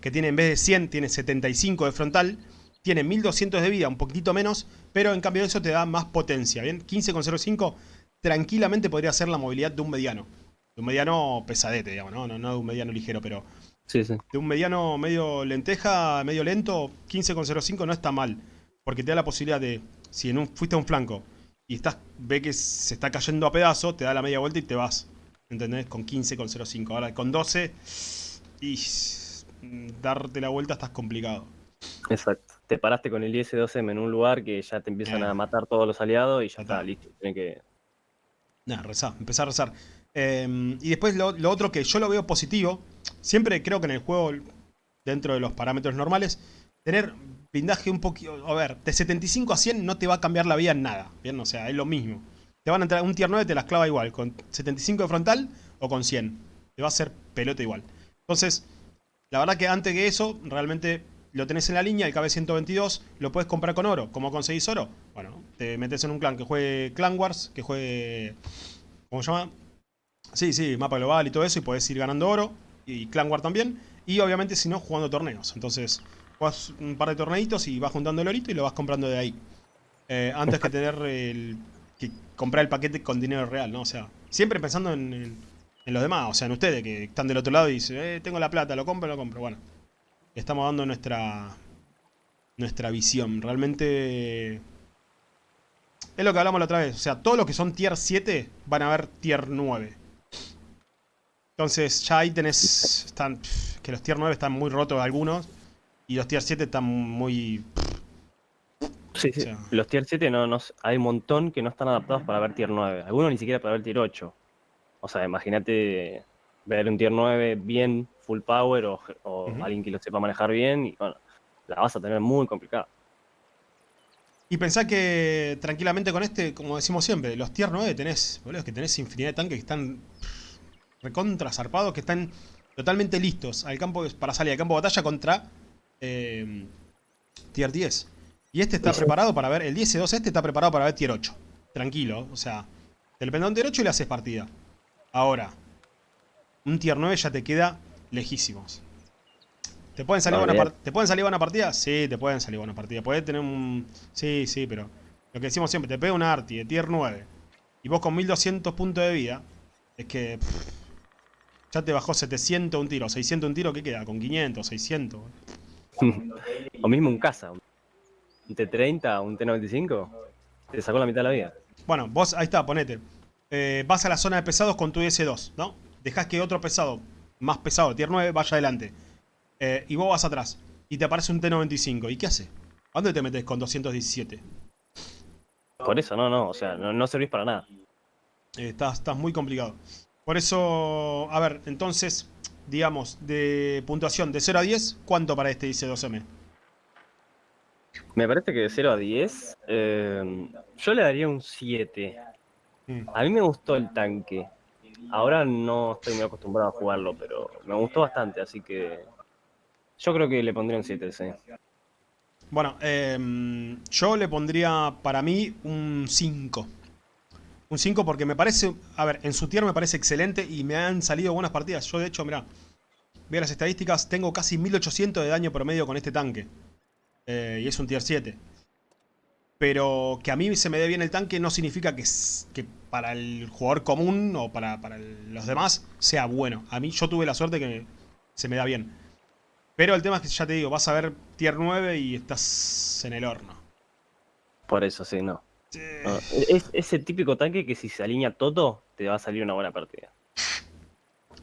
que tiene en vez de 100, tiene 75 de frontal, tiene 1200 de vida, un poquitito menos, pero en cambio eso te da más potencia, ¿bien? 15,05 tranquilamente podría ser la movilidad de un mediano. De un mediano pesadete, digamos, ¿no? No, de un mediano ligero, pero... Sí, sí. De un mediano medio lenteja, medio lento, 15,05 no está mal. Porque te da la posibilidad de, si en un, fuiste a un flanco y estás, ve que se está cayendo a pedazos, te da la media vuelta y te vas. ¿Entendés? Con 15,05. Ahora con 12 y darte la vuelta estás complicado. Exacto. Te paraste con el IS-12M en un lugar que ya te empiezan a matar todos los aliados y ya está, listo. Tienes que Nada, rezar, empezar a rezar. Em, y después lo, otro que yo lo veo positivo, siempre creo que en el juego, dentro de los parámetros normales, tener blindaje un poquito, a ver, de 75 a 100 no te va a cambiar la vida en nada, ¿bien? O sea, es lo mismo. Te van a entrar un tier 9 te las clava igual, con 75 de frontal o con 100. Te va a hacer pelota igual. Entonces, la verdad que antes que eso, realmente lo tenés en la línea, el KB122, lo puedes comprar con oro. ¿Cómo conseguís oro? Bueno, te metes en un clan que juegue Clan Wars, que juegue... ¿Cómo se llama? Sí, sí, mapa global y todo eso, y podés ir ganando oro. Y Clan Wars también. Y obviamente, si no, jugando torneos. Entonces, jugás un par de torneitos y vas juntando el orito y lo vas comprando de ahí. Eh, antes que tener el... que comprar el paquete con dinero real, ¿no? O sea, siempre pensando en, en, los demás, o sea, en ustedes que están del otro lado y dicen, eh, tengo la plata, lo compro, lo compro. Bueno, estamos dando nuestra, nuestra visión. Realmente es lo que hablamos la otra vez. O sea, todos los que son tier 7 van a ver tier 9. Entonces ya ahí tenés... Están, que los tier 9 están muy rotos algunos. Y los tier 7 están muy... Sí, sí. los tier 7 no, no, hay un montón que no están adaptados para ver tier 9. Algunos ni siquiera para ver tier 8. O sea, imagínate ver un tier 9 bien full power o, alguien que lo sepa manejar bien y bueno, la vas a tener muy complicada. Y pensá que tranquilamente con este, como decimos siempre, los tier 9 tenés, boludo, que tenés infinidad de tanques que están recontra zarpados, que están totalmente listos al campo para salir al campo de batalla contra eh, tier 10. Y este está preparado para ver, el 10-2 este está preparado para ver tier 8. Tranquilo, o sea, te lo tier 8 y le haces partida. Ahora, un tier 9 ya te queda lejísimos. ¿Te pueden, salir buena ¿Te pueden salir buena partida? Sí, te pueden salir buena partida. Puedes tener un... Sí, sí, pero... Lo que decimos siempre, te pega un Arti de tier 9 y vos con 1200 puntos de vida, es que... Ya te bajó 700 un tiro. 600 un tiro, ¿qué queda? Con 500, 600. o mismo un casa. Un T30, un T95. Te sacó la mitad de la vida. Bueno, vos ahí está, ponete. Eh, vas a la zona de pesados con tu S2, ¿no? Dejás que otro pesado, más pesado, tier 9, vaya adelante. Eh, y vos vas atrás. Y te aparece un T95. ¿Y qué hace? ¿A dónde te metes con 217? Por eso, no, no. O sea, no, servís para nada. Eh, estás, estás muy complicado. Por eso, a ver, entonces, digamos, de puntuación de 0 a 10, ¿cuánto para este dice 2M? Me parece que de 0 a 10, eh, yo le daría un 7. Mm. A mí me gustó el tanque. Ahora no estoy muy acostumbrado a jugarlo, pero me gustó bastante, así que yo creo que le pondría un 7, sí. Bueno, eh, yo le pondría para mí un 5. Un 5 porque me parece, a ver, en su tier me parece excelente y me han salido buenas partidas. Yo de hecho, mirá, veo las estadísticas, tengo casi 1800 de daño promedio con este tanque. Eh, y es un tier 7. Pero que a mí se me dé bien el tanque no significa que, que para el jugador común o para, los demás sea bueno. A mí yo tuve la suerte que se me da bien. Pero el tema es que ya te digo, vas a ver tier 9 y estás en el horno. Por eso sí, no. Es ese típico tanque que si se alinea todo, te va a salir una buena partida.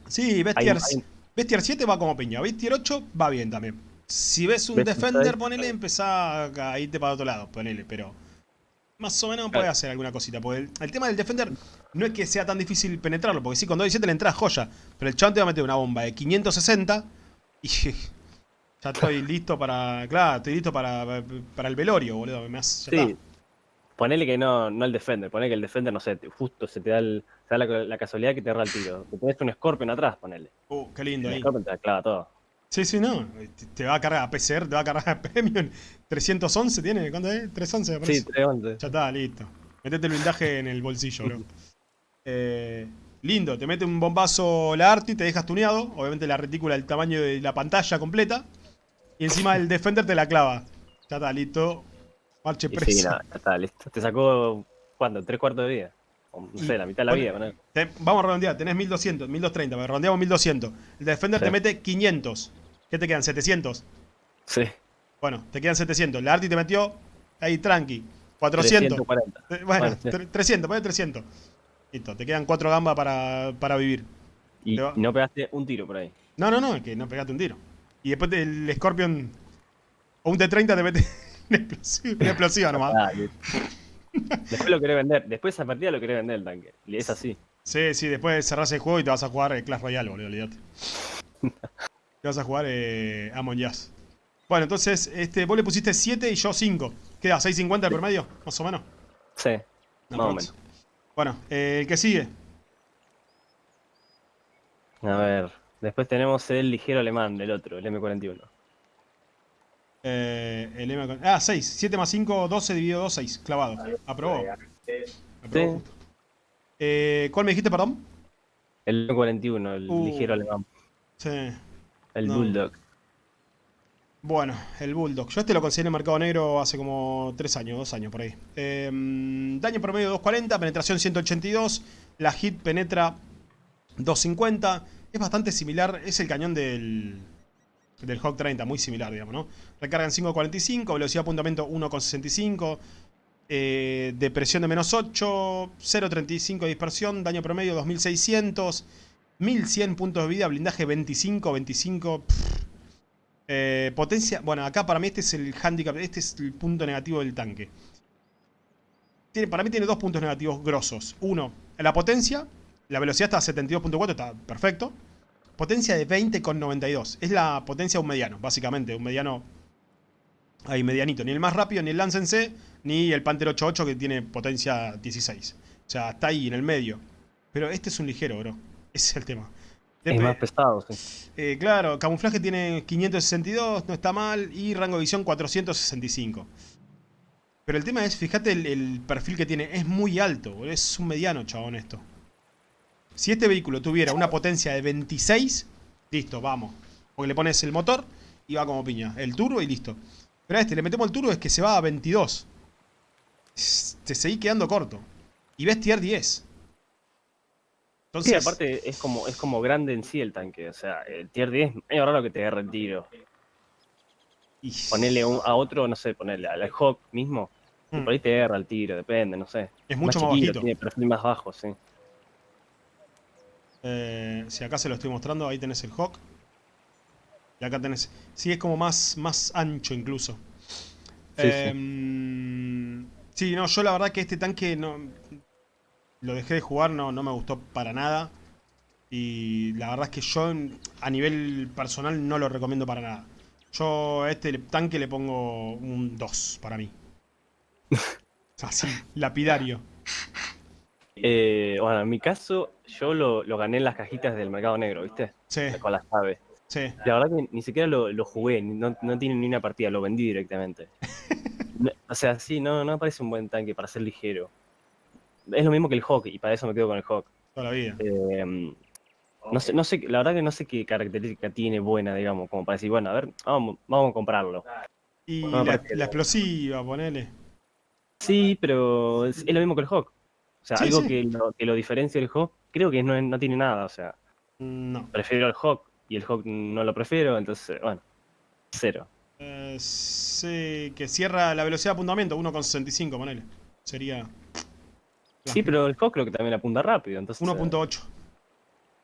Sí, ves tier, 7 va como piña, ves tier 8 va bien también. Si ves un Defender, ponele, empezá a irte para otro lado, ponele, pero más o menos puede hacer alguna cosita. Porque el, tema del Defender no es que sea tan difícil penetrarlo, porque si con 217 le entras joya, pero el chabón te va a meter una bomba de 560 y ya estoy listo para, claro, estoy listo para, para el velorio, boludo. Me sí, Ponele que no, no el Defender, ponele que el Defender, no sé, justo se te da, la, casualidad que te erra el tiro. Te pones un Scorpion atrás, ponele. Uh, qué lindo el ahí. Scorpion te clava todo. Sí, sí, no. Te va a cargar a PCR, te va a cargar a Premium. 311 tiene, ¿cuánto es? 311 me parece. Sí, 311. Ya está, listo. Metete el blindaje en el bolsillo, bro. Eh, lindo, te mete un bombazo la Arti, te dejas tuneado. Obviamente la retícula del tamaño de la pantalla completa. Y encima el Defender te la clava. Ya está, listo. Marche preso. Sí, ya está, listo. Te sacó, ¿cuánto? ¿Tres cuartos de vida? No sé, la mitad de la vida. vamos a redondear, tenés 1200, 1230, redondeamos 1200. El Defender te mete 500. ¿Qué te quedan? ¿700? Sí. Bueno, te quedan 700. La Arti te metió ahí tranqui. 400. 340. Eh, bueno, 300, pone 300. Listo, te quedan 4 gambas para, para vivir. Y no pegaste un tiro por ahí. No, no, no, es que no pegaste un tiro. Y después el Scorpion o un T30 te mete una explosiva, nomás. Después lo querés vender. Después esa partida lo querés vender el tanque. Y es así. Sí, sí, después cerrás el juego y te vas a jugar Clash Royale, boludo, olvídate. te vas a jugar eh, Amon Jazz. Bueno, entonces, este, vos le pusiste 7 y yo 5. ¿Queda 6.50 por medio? Más o menos. Sí, más o menos. Bueno, eh, el que sigue. A ver, después tenemos el ligero alemán del otro, el M41. Eh, el M ah, 6. 7 más 5, 12 dividido 2, 6. Clavado. Aprobó. Aprobó eh, ¿Cuál me dijiste, perdón? El M41, el uh. ligero alemán. Sí. El Bulldog. Bueno, el Bulldog. Yo este lo conseguí en el mercado negro hace como 3 años, 2 años por ahí. Em, daño promedio 240, penetración 182. La hit penetra 250. Es bastante similar, es el cañón del, del Hawk 30, muy similar, digamos, ¿no? Recarga en 5.45, velocidad de apuntamiento 1.65. Eh, depresión de menos 8, 0.35 de dispersión, daño promedio 2600, 1100 puntos de vida, blindaje 25, 25. Eh, potencia, bueno, acá para mí este es el handicap, este es el punto negativo del tanque. Tiene, para mí tiene dos puntos negativos grosos. Uno, la potencia, la velocidad está a 72.4, está perfecto. Potencia de 20,92. Es la potencia de un mediano, básicamente. Un mediano ahí medianito. Ni el más rápido, ni el Lance C, ni el Panther 88 que tiene potencia 16. O sea, está ahí en el medio. Pero este es un ligero, bro. Ese es el tema. Es más pesado, sí. Eh, claro, camuflaje tiene 562, no está mal, y rango de visión 465. Pero el tema es, fíjate el, perfil que tiene, es muy alto, es un mediano, chabón, esto. Si este vehículo tuviera una potencia de 26, listo, vamos. Porque le pones el motor y va como piña. El turbo y listo. Pero a este le metemos el turbo es que se va a 22. Te seguís quedando corto. Y ves tier 10. Entonces, sí, aparte es como, es como grande en sí el tanque. O sea, el tier 10 es raro que te agarre el tiro. Ponerle a otro, no sé, ponerle al Hawk mismo. Mm. por ahí te agarra el tiro, depende, no sé. Es mucho más, bajito. Tiene perfil más bajo, sí. Eh, si acá se lo estoy mostrando, ahí tenés el Hawk. Y acá tenés... Sí, es como más, más ancho incluso. Sí, sí. Em, sí, no, yo la verdad que este tanque no... Lo dejé de jugar, no, no me gustó para nada. Y la verdad es que yo a nivel personal no lo recomiendo para nada. Yo a este tanque le pongo un 2 para mí. Así, lapidario. Eh, bueno, en mi caso, yo lo, gané en las cajitas del mercado negro, ¿viste? Sí. Con las aves. Sí. La verdad que ni siquiera lo, jugué, no, tiene ni una partida, lo vendí directamente. o sea, sí, no, no parece un buen tanque para ser ligero. Es lo mismo que el Hawk, y para eso me quedo con el Hawk. Toda la vida. Eh, no sé, no sé, la verdad que no sé qué característica tiene buena, digamos, como para decir, bueno, a ver, vamos, vamos a comprarlo. Y la, explosiva, ponele. Sí, pero es, lo mismo que el Hawk. O sea, algo Que, lo, que lo diferencia del Hawk, creo que no, no tiene nada, o sea. No. Prefiero el Hawk y el Hawk no lo prefiero, entonces, bueno, cero. Eh, sí, que cierra la velocidad de apuntamiento, 1,65, ponele. Sería... Sí, pero el Hawk creo que también apunta rápido, entonces... 1.8.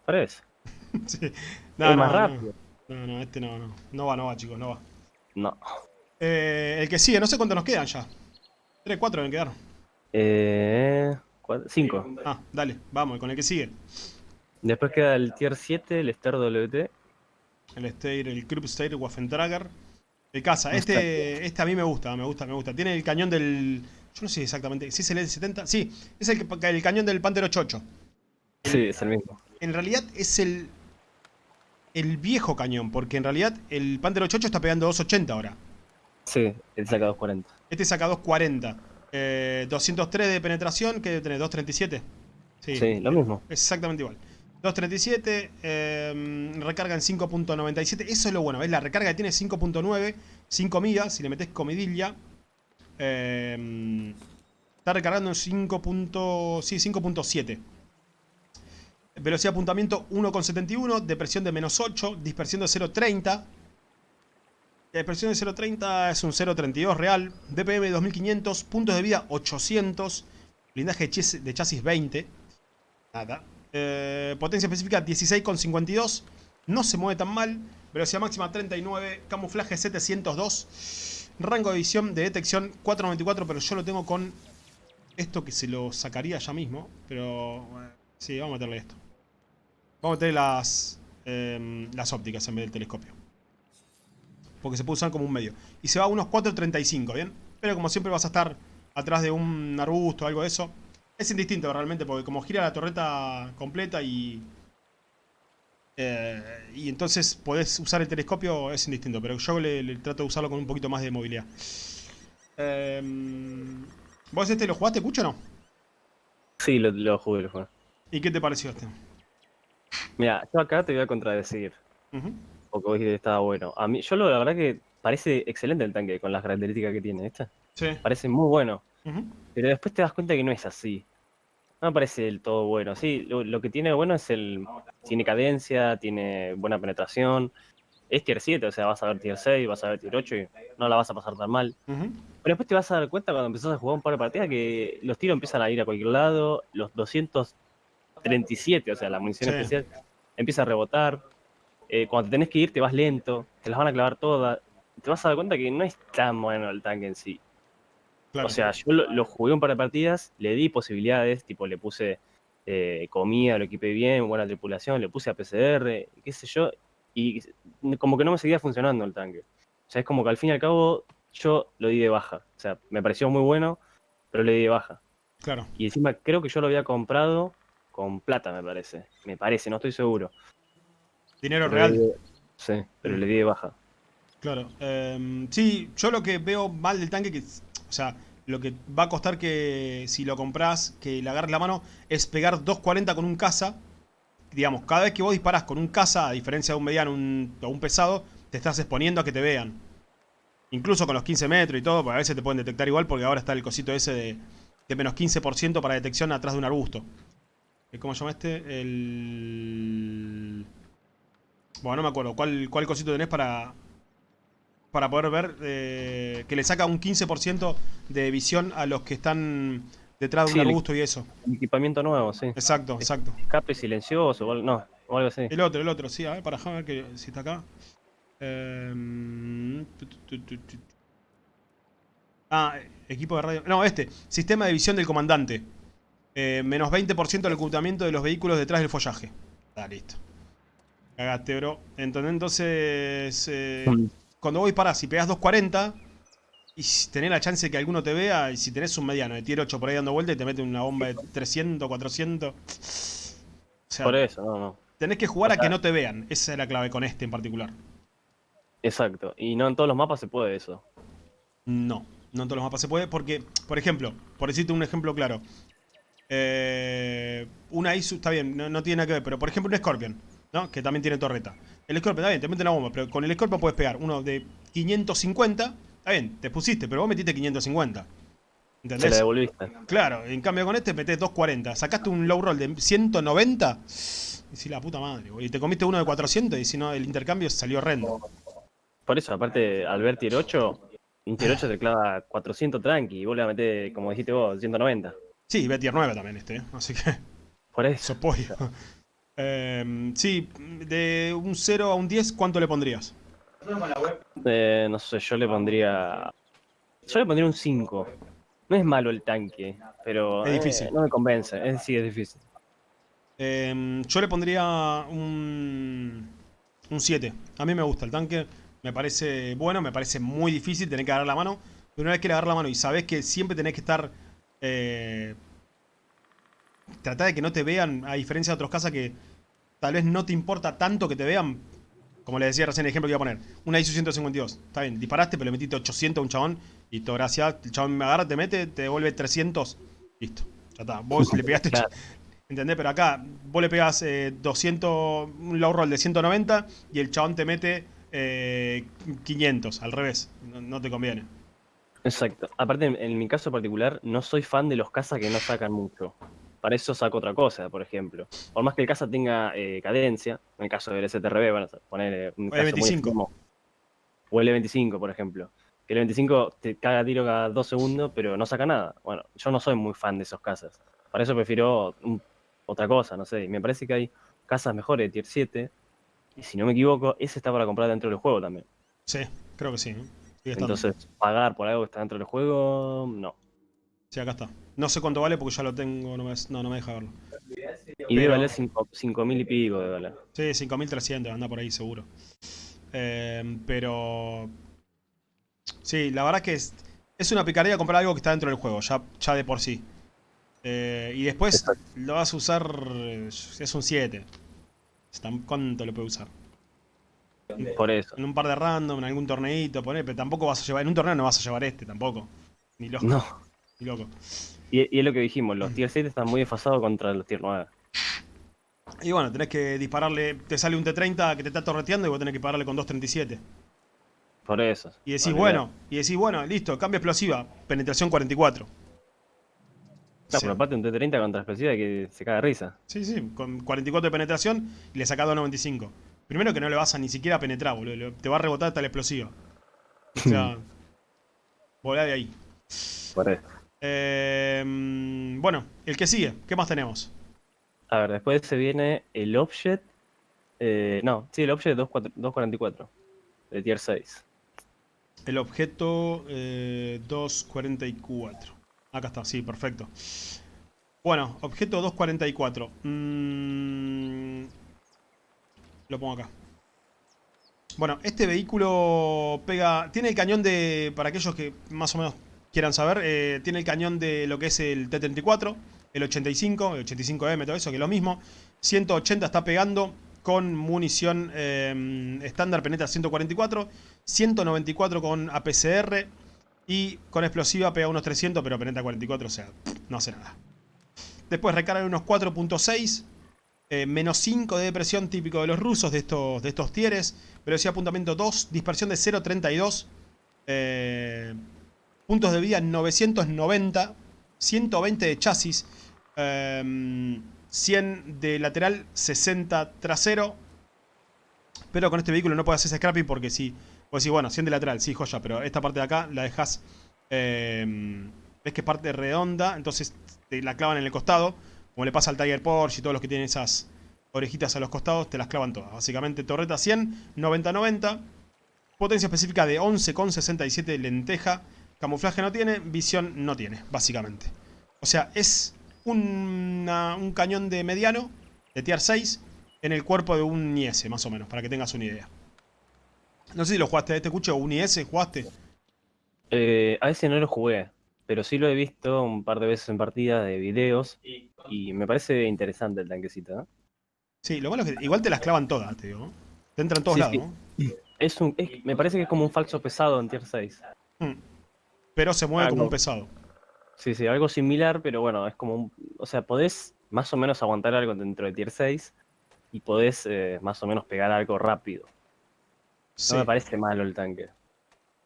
Parece. sí. No, es más rápido. No, no, este no, no. No va, no va, chicos, no va. No. Eh, el que sigue, no sé cuántos nos quedan ya. 3, 4 me quedaron. Eh... 5. Ah, dale, vamos, con el que sigue. Después queda el tier 7, el Star WT. El Stair, el Krupp Stair Waffentrager. El Casa, este, este a mí me gusta, me gusta, me gusta. Tiene el cañón del... Yo no sé exactamente, ¿sí es el L70? Sí, es el, el cañón del Panther 88. Sí, es el mismo. En realidad es el... El viejo cañón, porque en realidad el Panther 88 está pegando 280 ahora. Sí, este saca 240. Este saca 240. 203 de penetración, que debe tener 237. Sí, sí, lo mismo. Exactamente igual. 237, eh, recarga en 5.97. Eso es lo bueno, ¿ves? La recarga tiene 5.9, 5 migas. Si le metes comidilla, eh, está recargando en 5. Sí, 5.7. Velocidad de apuntamiento 1.71, depresión de menos 8, dispersión de 0.30. La dispersión de 0.30 es un 0.32 real. DPM 2500, puntos de vida 800, blindaje de chasis 20. Nada. Eh, potencia específica 16,52. No se mueve tan mal. Velocidad máxima 39. Camuflaje 702. Rango de visión de detección 494. Pero yo lo tengo con esto que se lo sacaría ya mismo. Pero sí, vamos a meterle esto. Vamos a meterle las, em, las ópticas en vez del telescopio. Porque se puede usar como un medio. Y se va a unos 4.35, ¿bien? Pero como siempre vas a estar atrás de un arbusto o algo de eso. Es indistinto realmente, porque como gira la torreta completa y... Eh, y entonces podés usar el telescopio, es indistinto. Pero yo le, trato de usarlo con un poquito más de movilidad. Em, ¿Vos este lo jugaste, Cucho, o no? Sí, lo, jugué, lo jugué. ¿Y qué te pareció este? Mira, yo acá te voy a contradecir. Vos que estaba bueno. A mí, yo lo, la verdad que parece excelente el tanque con las características que tiene, ¿esta? Sí. Parece muy bueno. Pero después te das cuenta que no es así. No me parece del todo bueno. Sí, lo, que tiene bueno es el. Tiene cadencia, tiene buena penetración. Es tier 7, o sea, vas a ver tier 6, vas a ver tier 8 y no la vas a pasar tan mal. Pero después te vas a dar cuenta cuando empezás a jugar un par de partidas que los tiros empiezan a ir a cualquier lado. Los 237, o sea, la munición especial, empieza a rebotar. Eh, cuando te tenés que ir, te vas lento, te las van a clavar todas. Te vas a dar cuenta que no es tan bueno el tanque en sí. O sea, yo lo, jugué un par de partidas, le di posibilidades, tipo le puse eh, comida, lo equipé bien, buena tripulación, le puse a PCR, qué sé yo, y como que no me seguía funcionando el tanque. O sea, es como que al fin y al cabo yo lo di de baja. O sea, me pareció muy bueno, pero le di de baja. Claro. Y encima creo que yo lo había comprado con plata, me parece. Me parece, no estoy seguro. Dinero real. sí, pero le di de baja. Claro. Em, sí, yo lo que veo mal del tanque, que, o sea, lo que va a costar que si lo compras, que le agarres la mano, es pegar 2.40 con un caza. Digamos, cada vez que vos disparas con un caza, a diferencia de un mediano o un pesado, te estás exponiendo a que te vean. Incluso con los 15 metros y todo, porque a veces te pueden detectar igual, porque ahora está el cosito ese de, de menos 15% para detección atrás de un arbusto. ¿Cómo se llama este? El... Bueno, no me acuerdo. ¿Cuál, cuál cosito tenés para, para poder ver eh, que le saca un 15% de visión a los que están detrás de un arbusto y eso. Equipamiento nuevo, sí. Exacto, exacto. Escape silencioso, o, no, o algo así. El otro, el otro, sí. A ver, para ver que, si está acá. Eh, ah, equipo de radio. No, este. Sistema de visión del comandante. Eh, menos 20% del ocultamiento de los vehículos detrás del follaje. Está listo. Cagaste, bro. Entonces, eh, mm. cuando voy para, si pegas 240 y tenés la chance de que alguno te vea, y si tenés un mediano de tier 8 por ahí dando vuelta y te mete una bomba de 300, 400. por eso, no, no. Tenés que jugar a que no te vean. Esa es la clave con este en particular. Exacto. Y no en todos los mapas se puede eso. No, no en todos los mapas se puede porque, por ejemplo, por decirte un ejemplo claro. Eh, una ISU, está bien, no, tiene nada que ver, pero por ejemplo un Scorpion, ¿no? Que también tiene torreta. El Scorpion, está bien, te mete una bomba, pero con el Scorpion puedes pegar uno de 550. Está bien, te pusiste, pero vos metiste 550. ¿Entendés? Se la devolviste. Claro, en cambio con este metés 240. Sacaste un low roll de 190. Y si la puta madre, Y te comiste uno de 400 y si no, el intercambio salió horrendo. Por eso, aparte, al ver tier 8, un tier 8 te clava 400 tranqui y vos le metés, como dijiste vos, 190. Sí, ve tier 9 también este, ¿eh? así que... Por eso. pollo. Eh, sí, de un 0 a un 10, ¿cuánto le pondrías? Eh, no sé, yo le pondría... Yo le pondría un 5. No es malo el tanque, pero... Es difícil. no me convence, es, sí, es difícil. Eh, yo le pondría un... Un 7. A mí me gusta el tanque. Me parece bueno, me parece muy difícil tener que agarrar la mano. Pero una vez que le agarras la mano y sabes que siempre tenés que estar eh, trata de que no te vean, a diferencia de otros casas que tal vez no te importa tanto que te vean. Como le decía recién el ejemplo que iba a poner. Una ISO 152. Está bien, disparaste, pero le metiste 800 a un chabón. Y todo gracias. El chabón me agarra, te mete, te devuelve 300. Listo. Ya está. Vos le pegaste. ¿Entendés? Pero acá vos le pegas 200, eh, un low roll de 190 y el chabón te mete 500. Eh, al revés. no te conviene. Exacto. Aparte, en, mi caso particular, no soy fan de los cazas que no sacan mucho. Para eso saco otra cosa, por ejemplo. Por más que el caza tenga eh, cadencia, en el caso del STRB, van a poner un caso 25 o el E25, por ejemplo. Que el E25 te caga tiro cada dos segundos, pero no saca nada. Bueno, yo no soy muy fan de esos cazas. Para eso prefiero otra cosa, no sé. Me parece que hay casas mejores de tier 7. Y si no me equivoco, ese está para comprar dentro del juego también. Sí, creo que sí. Entonces, pagar por algo que está dentro del juego, no. Sí, acá está. No sé cuánto vale porque ya lo tengo, no me, no, me deja verlo. Y debe valer 5.000 y pico de dólares. Sí, 5.300, anda por ahí seguro. Eh, pero... Sí, la verdad que es, es una picardía comprar algo que está dentro del juego, ya, ya de por sí. Eh, y después lo vas a usar, es un 7. ¿Cuánto lo puede usar? Por eso. En un par de random, en algún torneito, poner, pero tampoco vas a llevar, en un torneo no vas a llevar este tampoco. Ni loco. No. Loco. Y, es lo que dijimos, los tier 7 están muy desfasados contra los tier 9. Y bueno, tenés que dispararle, te sale un T30 que te está torreteando y vos tenés que dispararle con 2.37. Por eso. Y decís, bueno, y decís, bueno, listo, cambio explosiva, penetración 44. No, pero aparte un T30 contra explosiva que se caga de risa. Sí, sí, con 44 de penetración y le sacás 2.95. Primero que no le vas a ni siquiera penetrar, boludo. Te va a rebotar hasta la explosiva. O sea, volá de ahí. Eh, bueno, el que sigue. ¿Qué más tenemos? A ver, después se viene el Object. Eh, no, sí, el Object 244. De tier 6. El objeto 244. Eh, Acá está, sí, perfecto. Bueno, objeto 244. Mmm lo pongo acá. Bueno, este vehículo pega... Tiene el cañón de... Para aquellos que más o menos quieran saber, eh, tiene el cañón de lo que es el T-34, el 85, el 85M, todo eso, que es lo mismo. 180 está pegando con munición eh, estándar, penetra 144. 194 con APCR. Y con explosiva pega unos 300, pero penetra 44, o sea, no hace nada. Después recarga unos 4.6. Eh, menos 5 de depresión típico de los rusos, de estos, de estos tieres. Velocidad de apuntamiento 2. Dispersión de 0.32. Eh, puntos de vida 990. 120 de chasis. Eh, 100 de lateral, 60 trasero. Pero con este vehículo no puedes hacer scrapping porque si... Pues sí, bueno, 100 de lateral, sí, joya, pero esta parte de acá la dejas... Eh, ves que es parte redonda, entonces te la clavan en el costado. Como le pasa al Tiger Porsche y todos los que tienen esas orejitas a los costados, te las clavan todas. Básicamente torreta 100, 90-90. Potencia específica de 11,67 lenteja. Camuflaje no tiene, visión no tiene, básicamente. O sea, es un cañón de mediano, de tier 6, en el cuerpo de un IS, más o menos, para que tengas una idea. No sé si lo jugaste, este cucho, o un IS, ¿jugaste? Eh, a ese no lo jugué, pero sí lo he visto un par de veces en partidas de videos y me parece interesante el tanquecito. Sí, lo malo es que igual te las clavan todas, te digo. Te entran todos lados, ¿no? Es un, me parece que es como un falso pesado en tier 6. Hmm. Pero se mueve como un pesado. Sí, sí, algo similar, pero bueno, es como un, O sea, podés más o menos aguantar algo dentro de tier 6 y podés eh, más o menos pegar algo rápido. No me parece malo el tanque.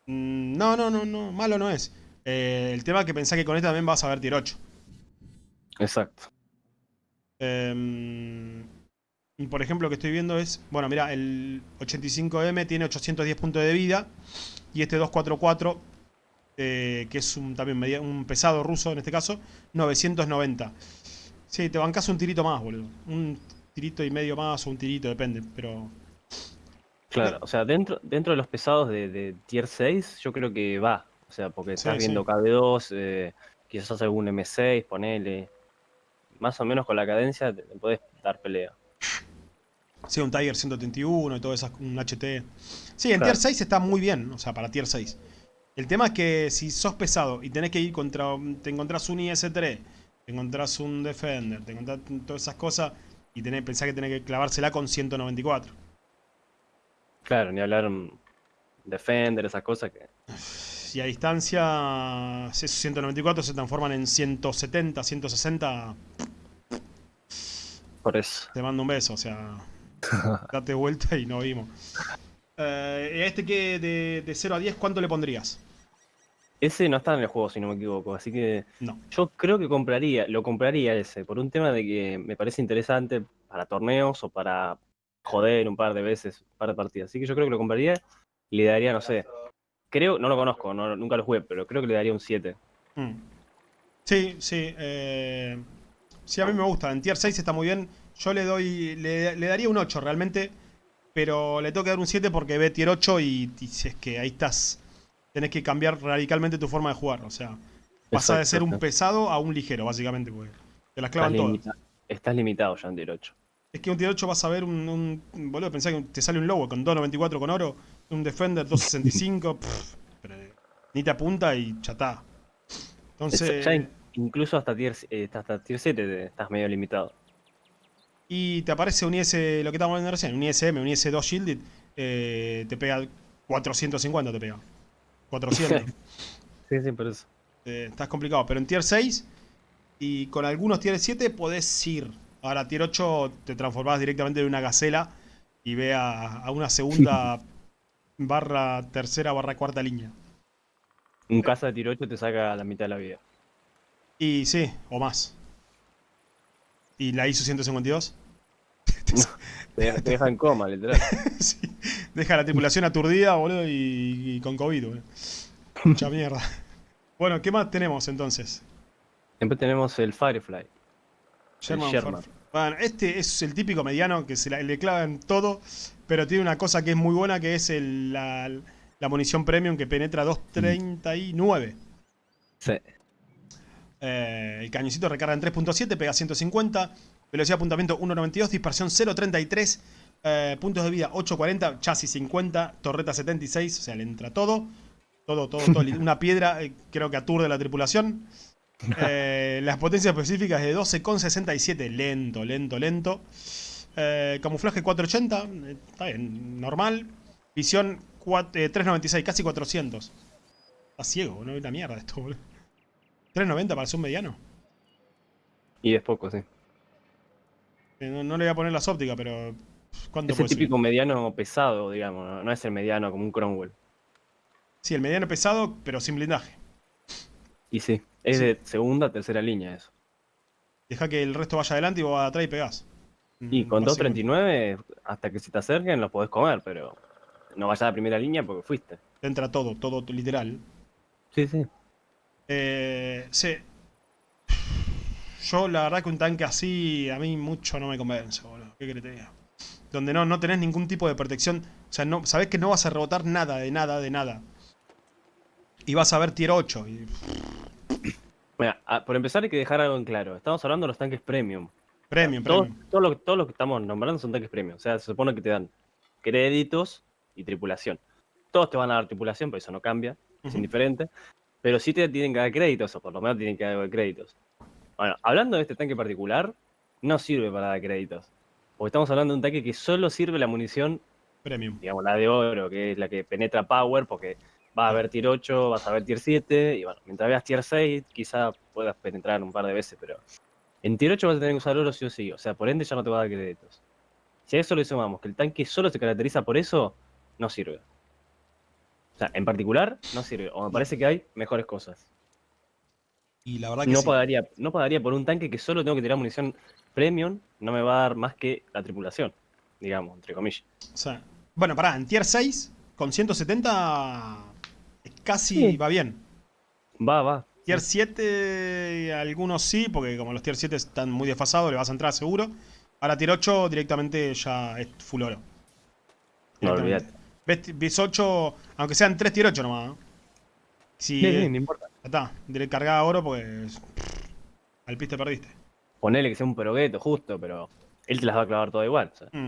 Mm, no, no, no, no, malo no es. Eh, el tema es que pensás que con este también vas a ver tier 8. Exacto. Em, por ejemplo, lo que estoy viendo es, bueno, mira, el 85M tiene 810 puntos de vida y este 244, eh, que es un, también un pesado ruso en este caso, 990. Sí, te bancas un tirito más, boludo. Un tirito y medio más o un tirito, depende, pero... Claro, o sea, dentro, dentro de los pesados de, Tier 6 yo creo que va. O sea, porque estás viendo KB2, eh, quizás algún M6, ponele. Más o menos con la cadencia te, te podés dar pelea. Sí, un Tiger 131 y todo eso, un HT. Sí, en Tier 6 está muy bien, o sea, para Tier 6. El tema es que si sos pesado y tenés que ir contra... Te encontrás un IS-3, te encontrás un Defender, te encontrás todas esas cosas y tenés, pensás que tenés que clavársela con 194. Claro, ni hablar Defender, esas cosas que... Y a distancia, esos 194 se transforman en 170, 160... Por eso. Te mando un beso, o sea... Date vuelta y no vimos. Eh, este que de, de 0 a 10, ¿cuánto le pondrías? Ese no está en el juego, si no me equivoco, así que no. yo creo que compraría, lo compraría ese, por un tema de que me parece interesante para torneos o para joder un par de veces, un par de partidas. Así que yo creo que lo compraría y le daría, no sé, creo, no lo conozco, nunca lo jugué, pero creo que le daría un 7. Mm. Sí, sí, eh, sí, a mí me gusta, en tier 6 está muy bien, yo le doy, le, daría un 8 realmente, pero le tengo que dar un 7 porque ve tier 8 y, si es que ahí estás, tenés que cambiar radicalmente tu forma de jugar, o sea, pasa de ser un pesado a un ligero, básicamente, porque te las clavan todas. estás limitado ya en tier 8. Es que un tier 8 vas a ver un, un, boludo, pensá que te sale un lobo con 2.94 con oro, un Defender 2.65, ni te apunta y chatá. Entonces... incluso hasta tier, eh, hasta tier 7 estás medio limitado y te aparece un IS, lo que estamos viendo recién, un ISM, un IS2 Shielded, eh, te pega 450, te pega. 400. sí, sí, por eso. Eh, estás complicado, pero en Tier 6 y con algunos Tier 7 podés ir. Ahora Tier 8 te transformás directamente en una gacela y ve a, una segunda barra tercera barra cuarta línea. Un casa de Tier 8 te saca la mitad de la vida. Y sí, o más. ¿Y la ISO 152? te, deja en coma, literal. sí, deja la tripulación aturdida, boludo, y, con COVID, boludo. Mucha mierda. Bueno, ¿qué más tenemos entonces? Siempre tenemos el Firefly. Sherman, Bueno, este es el típico mediano que se le clavan todo, pero tiene una cosa que es muy buena, que es la, la munición premium que penetra 239. Sí. Eh, el cañoncito recarga en 3.7, pega 150. Velocidad de apuntamiento 1.92, dispersión 0.33. Eh, puntos de vida 8.40, chasis 50, torreta 76. O sea, le entra todo. Todo, todo, todo. Una piedra eh, creo que aturde la tripulación. las potencias específicas de 12.67. Lento, lento, lento. camuflaje 480. Está bien, normal. Visión 396, casi 400. Está ciego, no ve la mierda esto, boludo. 3.90 para ser un mediano. Y es poco, sí. Eh, no, le voy a poner las ópticas, pero. ¿Cuánto es el típico mediano pesado, digamos, ¿no? es el mediano como un Cromwell. Sí, el mediano pesado, pero sin blindaje. Y sí, es de segunda, tercera línea eso. Deja que el resto vaya adelante y vos atrás y pegás. Y con 2.39, hasta que se te acerquen, los podés comer, pero no vayas a la primera línea porque fuiste. Te entra todo, todo literal. Sí, sí. Eh, sí. Yo la verdad que un tanque así a mí mucho no me convence, boludo. ¿Qué querés te diga? Donde no, no tenés ningún tipo de protección. O sea, no, sabés que no vas a rebotar nada, de nada, de nada. Y vas a ver tier 8. Y... Mira, por empezar hay que dejar algo en claro. Estamos hablando de los tanques premium. Premium, premium. Todo, todo, lo, que estamos nombrando son tanques premium. O sea, se supone que te dan créditos y tripulación. Todos te van a dar tripulación, pero eso no cambia. Es indiferente. Pero sí te tienen que dar créditos, o por lo menos tienen que dar créditos. Bueno, hablando de este tanque particular, no sirve para dar créditos. Porque estamos hablando de un tanque que solo sirve la munición premium. Digamos, la de oro, que es la que penetra power, porque vas a ver tier 8, vas a ver tier 7, y bueno, mientras veas tier 6, quizá puedas penetrar un par de veces, pero en tier 8 vas a tener que usar oro sí o sí, o sea, por ende ya no te va a dar créditos. Si a eso le sumamos que el tanque solo se caracteriza por eso, no sirve. O sea, en particular, no sirve. O me parece que hay mejores cosas. Y la verdad que no pagaría, no pagaría por un tanque que solo tengo que tirar munición premium, no me va a dar más que la tripulación, digamos, entre comillas. O sea, bueno, pará, en tier 6, con 170, casi va bien. Va, va. Tier 7, algunos sí, porque como los tier 7 están muy desfasados, le vas a entrar seguro. Ahora tier 8 directamente ya es full oro. No olvidate. Ves 8, aunque sean 3 tier 8 nomás. ¿no? sí, sí, no importa. Ya está, cargada oro pues al piste perdiste. Ponele que sea un perogueto justo, pero él te las va a clavar todo igual. Mm.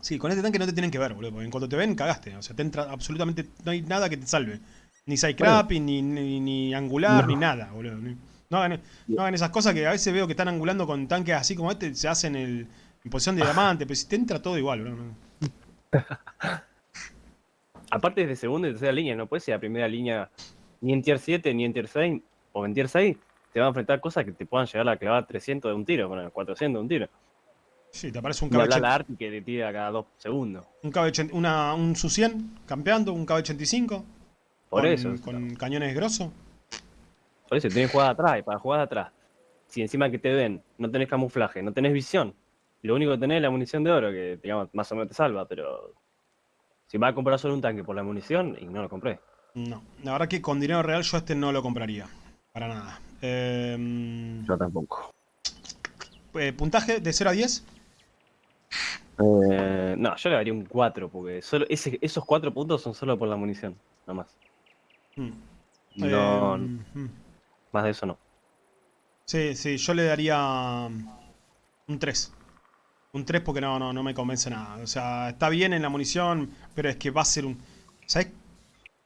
Sí, con este tanque no te tienen que ver, boludo, porque en cuanto te ven, cagaste. O sea, te entra absolutamente. No hay nada que te salve. Ni sidecrapping, ni, ni, angular, ni nada, boludo. No hagan, no hagan, esas cosas que a veces veo que están angulando con tanques así como este, se hacen el, en posición de diamante, pero si te entra todo igual, boludo. Aparte es de segunda y tercera línea, no puede ser la primera línea ni en tier 7, ni en tier 6, o en tier 6, te va a enfrentar cosas que te puedan llegar a clavar 300 de un tiro, bueno, 400 de un tiro. Sí, te aparece un KB... la Arti que te tira cada dos segundos. Un KB... Una, un Su-100 campeando, un KB-85. Por eso. Con cañones grosos. Por eso, tenés jugada atrás, y para jugar atrás, si encima que te ven, no tenés camuflaje, no tenés visión, lo único que tenés es la munición de oro, que digamos, más o menos te salva, pero si vas a comprar solo un tanque por la munición, y no lo compré. No, la verdad que con dinero real yo este no lo compraría. Para nada. Em, yo tampoco. Eh, ¿Puntaje de 0 a 10? Eh, no, yo le daría un 4, porque solo esos 4 puntos son solo por la munición, nada más. Hmm. No, em, hmm. más de eso no. Sí, sí, yo le daría un 3. Un 3 porque no, no, no me convence nada. O sea, está bien en la munición, pero es que va a ser un... ¿Sabes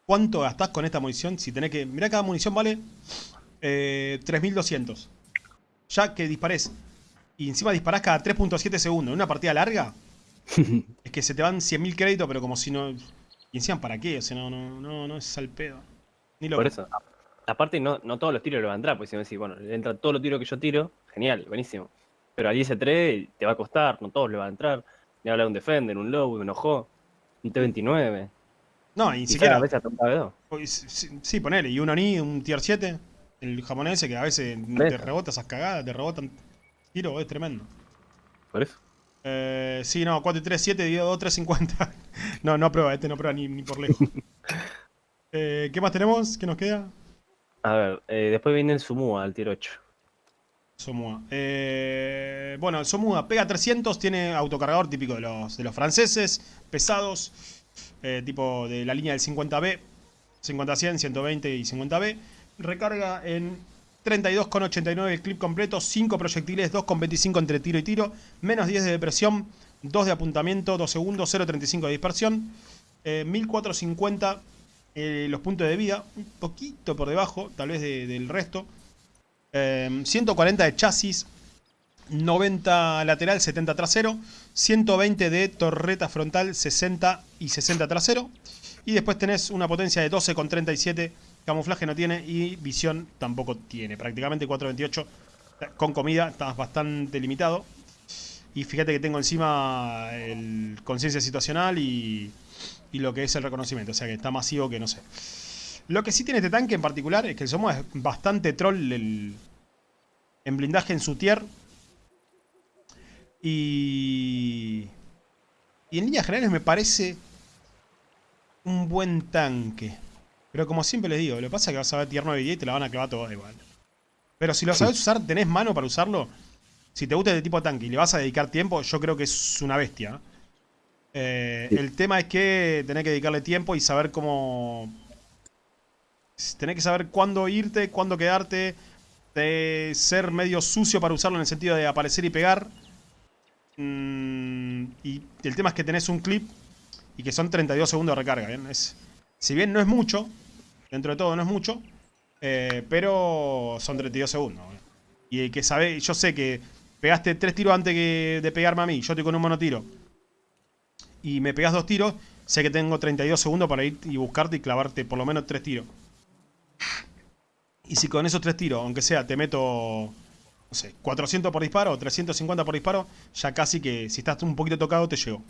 cuánto gastás con esta munición? Si tenés que... Mirá, cada munición vale eh, 3200. Ya que dispares y encima disparás cada 3.7 segundos en una partida larga, es que se te van 100.000 créditos, pero como si no... Y encima, ¿para qué? O sea, no, no, no, no es al pedo. Ni lo Por eso. Aparte, no, no todos los tiros le van a entrar, pues si me decís, bueno, le entra todos los tiros que yo tiro, genial, buenísimo. Pero al IS-3 te va a costar, no todos le van a entrar. Ni hablar de un Defender, un Low, un Ojo, un T-29. No, ni siquiera. A veces sí, sí, ponele. Y un Oni, un Tier 7, el japonés que a veces te rebota esas cagadas, te rebotan tiro, es tremendo. ¿Por eso? Eh, sí, no, 4 y 3, 7 dividido 2, 3, 50. no, no prueba, este no prueba ni, ni por lejos. eh, ¿Qué más tenemos? ¿Qué nos queda? A ver, eh, después viene el Sumua, al tiro 8. Somua. Eh, bueno, el Somua pega 300, tiene autocargador típico de los, de los franceses, pesados, eh, tipo de la línea del 50B, 50-100, 120 y 50B. Recarga en 32,89 el clip completo, 5 proyectiles, 2,25 entre tiro y tiro, menos 10 de depresión, 2 de apuntamiento, 2 segundos, 0,35 de dispersión, 1450 eh, los puntos de vida, un poquito por debajo, tal vez del resto. 140 de chasis, 90 lateral, 70 trasero, 120 de torreta frontal, 60 y 60 trasero. Y después tenés una potencia de 12,37, camuflaje no tiene y visión tampoco tiene. Prácticamente 4,28 con comida, estás bastante limitado. Y fíjate que tengo encima el conciencia situacional y, y lo que es el reconocimiento, o sea que está masivo que no sé. Lo que sí tiene este tanque en particular es que el Somo es bastante troll el, En blindaje en su tier. Y... Y en líneas generales me parece un buen tanque. Pero como siempre les digo, lo que pasa es que vas a ver tier 9 y 10 y te la van a clavar todo igual. Pero si lo sabes usar, tenés mano para usarlo. Si te gusta este tipo de tanque y le vas a dedicar tiempo, yo creo que es una bestia. Eh, el tema es que tenés que dedicarle tiempo y saber cómo... Tenés que saber cuándo irte, cuándo quedarte. De ser medio sucio para usarlo en el sentido de aparecer y pegar. Mm, y el tema es que tenés un clip y que son 32 segundos de recarga. Si bien no es mucho, dentro de todo no es mucho, eh, pero son 32 segundos. Y que sabe, yo sé que pegaste tres tiros antes de pegarme a mí, yo estoy con un monotiro, y me pegas dos tiros, sé que tengo 32 segundos para ir y buscarte y clavarte por lo menos tres tiros. Y si con esos tres tiros, aunque sea, te meto, no sé, 400 por disparo o 350 por disparo, ya casi que si estás un poquito tocado te llego.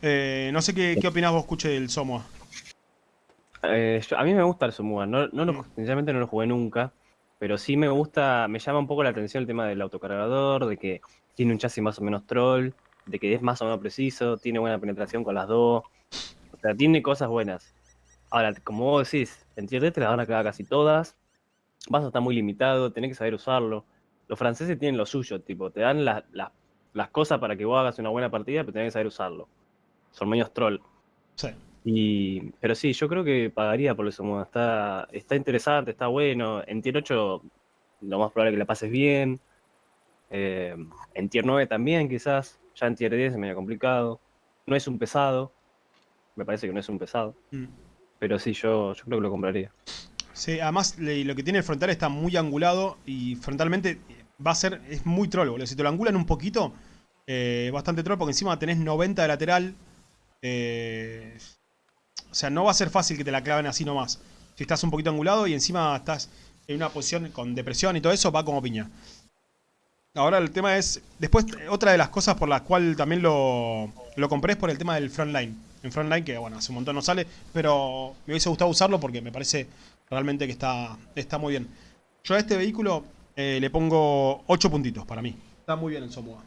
Eh, no sé qué, qué opinás vos, escuche del Somua. Eh, a mí me gusta el Somua, no, no, mm. sinceramente no lo jugué nunca, pero sí me gusta, me llama un poco la atención el tema del autocargador, de que tiene un chasis más o menos troll, de que es más o menos preciso, tiene buena penetración con las dos, o sea, tiene cosas buenas. Ahora, como vos decís, en tier te las van a quedar casi todas, vas a estar muy limitado, tenés que saber usarlo. Los franceses tienen lo suyo, tipo, te dan las cosas para que vos hagas una buena partida, pero tenés que saber usarlo son medios troll. Sí. Y, pero sí, yo creo que pagaría por eso. Está, está interesante, está bueno. En tier 8 lo más probable es que la pases bien. Eh, en tier 9 también quizás. Ya en tier 10 es medio complicado. No es un pesado. Me parece que no es un pesado. Mm. Pero sí, yo, yo creo que lo compraría. Sí, además lo que tiene el frontal está muy angulado y frontalmente va a ser, es muy troll, boludo. Si te lo angulan un poquito, eh, bastante troll, porque encima tenés 90 de lateral, eh, o sea, no va a ser fácil que te la claven así nomás. Si estás un poquito angulado y encima estás en una posición con depresión y todo eso, va como piña. Ahora el tema es... Después, otra de las cosas por las cuales también lo, lo compré es por el tema del frontline. En frontline, que bueno, hace un montón no sale, pero me hubiese gustado usarlo porque me parece realmente que está, está muy bien. Yo a este vehículo eh, le pongo 8 puntitos para mí. Está muy bien en Somua.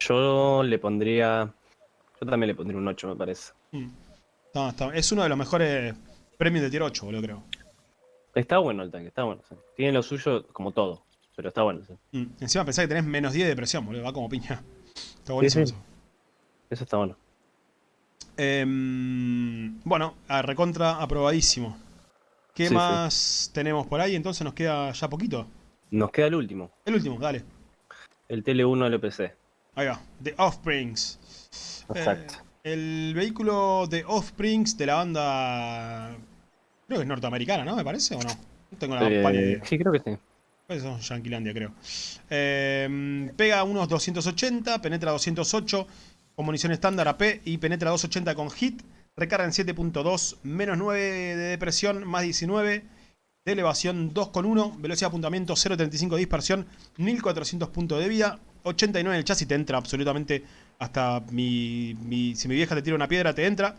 Yo le pondría yo también le pondría un 8, me parece. Mm. Es uno de los mejores premios de tier 8, boludo, creo. Está bueno el tanque, está bueno. Tiene lo suyo como todo, pero está bueno. Mm. Encima pensá que tenés menos 10 de presión, boludo, va como piña. Está buenísimo eso. Eso está bueno. Em, bueno, a recontra aprobadísimo. ¿Qué más tenemos por ahí? Entonces nos queda ya poquito. Nos queda el último. El último, dale. El TL1 LPC. Ahí va, The Offsprings. Exacto. Eh, el vehículo de Offsprings de la banda. Creo que es norteamericana, ¿no? Me parece, ¿o no? No tengo la eh, Sí, creo que sí. Pues son Yanquilandia, creo. Eh, pega unos 280, penetra 208 con munición estándar AP y penetra 280 con hit. Recarga en 7.2, menos 9 de depresión, más 19 de elevación 2.1, velocidad de apuntamiento 0.35 de dispersión, 1400 puntos de vida, 89 en el chasis, te entra absolutamente hasta mi, si mi vieja te tira una piedra, te entra.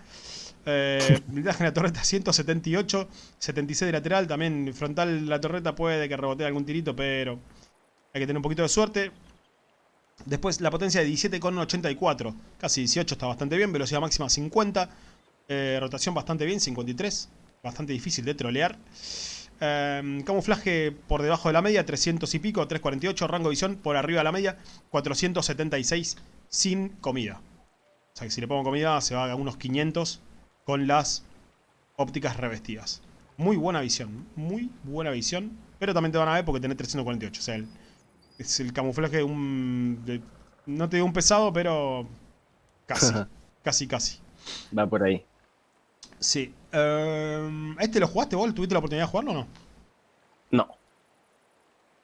Eh, en la torreta 178, 76 de lateral, también frontal la torreta puede que rebotee algún tirito, pero hay que tener un poquito de suerte. Después la potencia de 17,84, casi 18 está bastante bien, velocidad máxima 50, eh, rotación bastante bien, 53, bastante difícil de trolear. Em, camuflaje por debajo de la media, 300 y pico, 348. Rango de visión por arriba de la media, 476 sin comida. O sea que si le pongo comida se va a unos 500 con las ópticas revestidas. Muy buena visión, muy buena visión. Pero también te van a ver porque tenés 348. O sea, es el camuflaje de un... no te digo un pesado, pero casi, casi, casi. Va por ahí. Sí. Em, ¿Este lo jugaste vos? ¿Tuviste la oportunidad de jugarlo o no? No.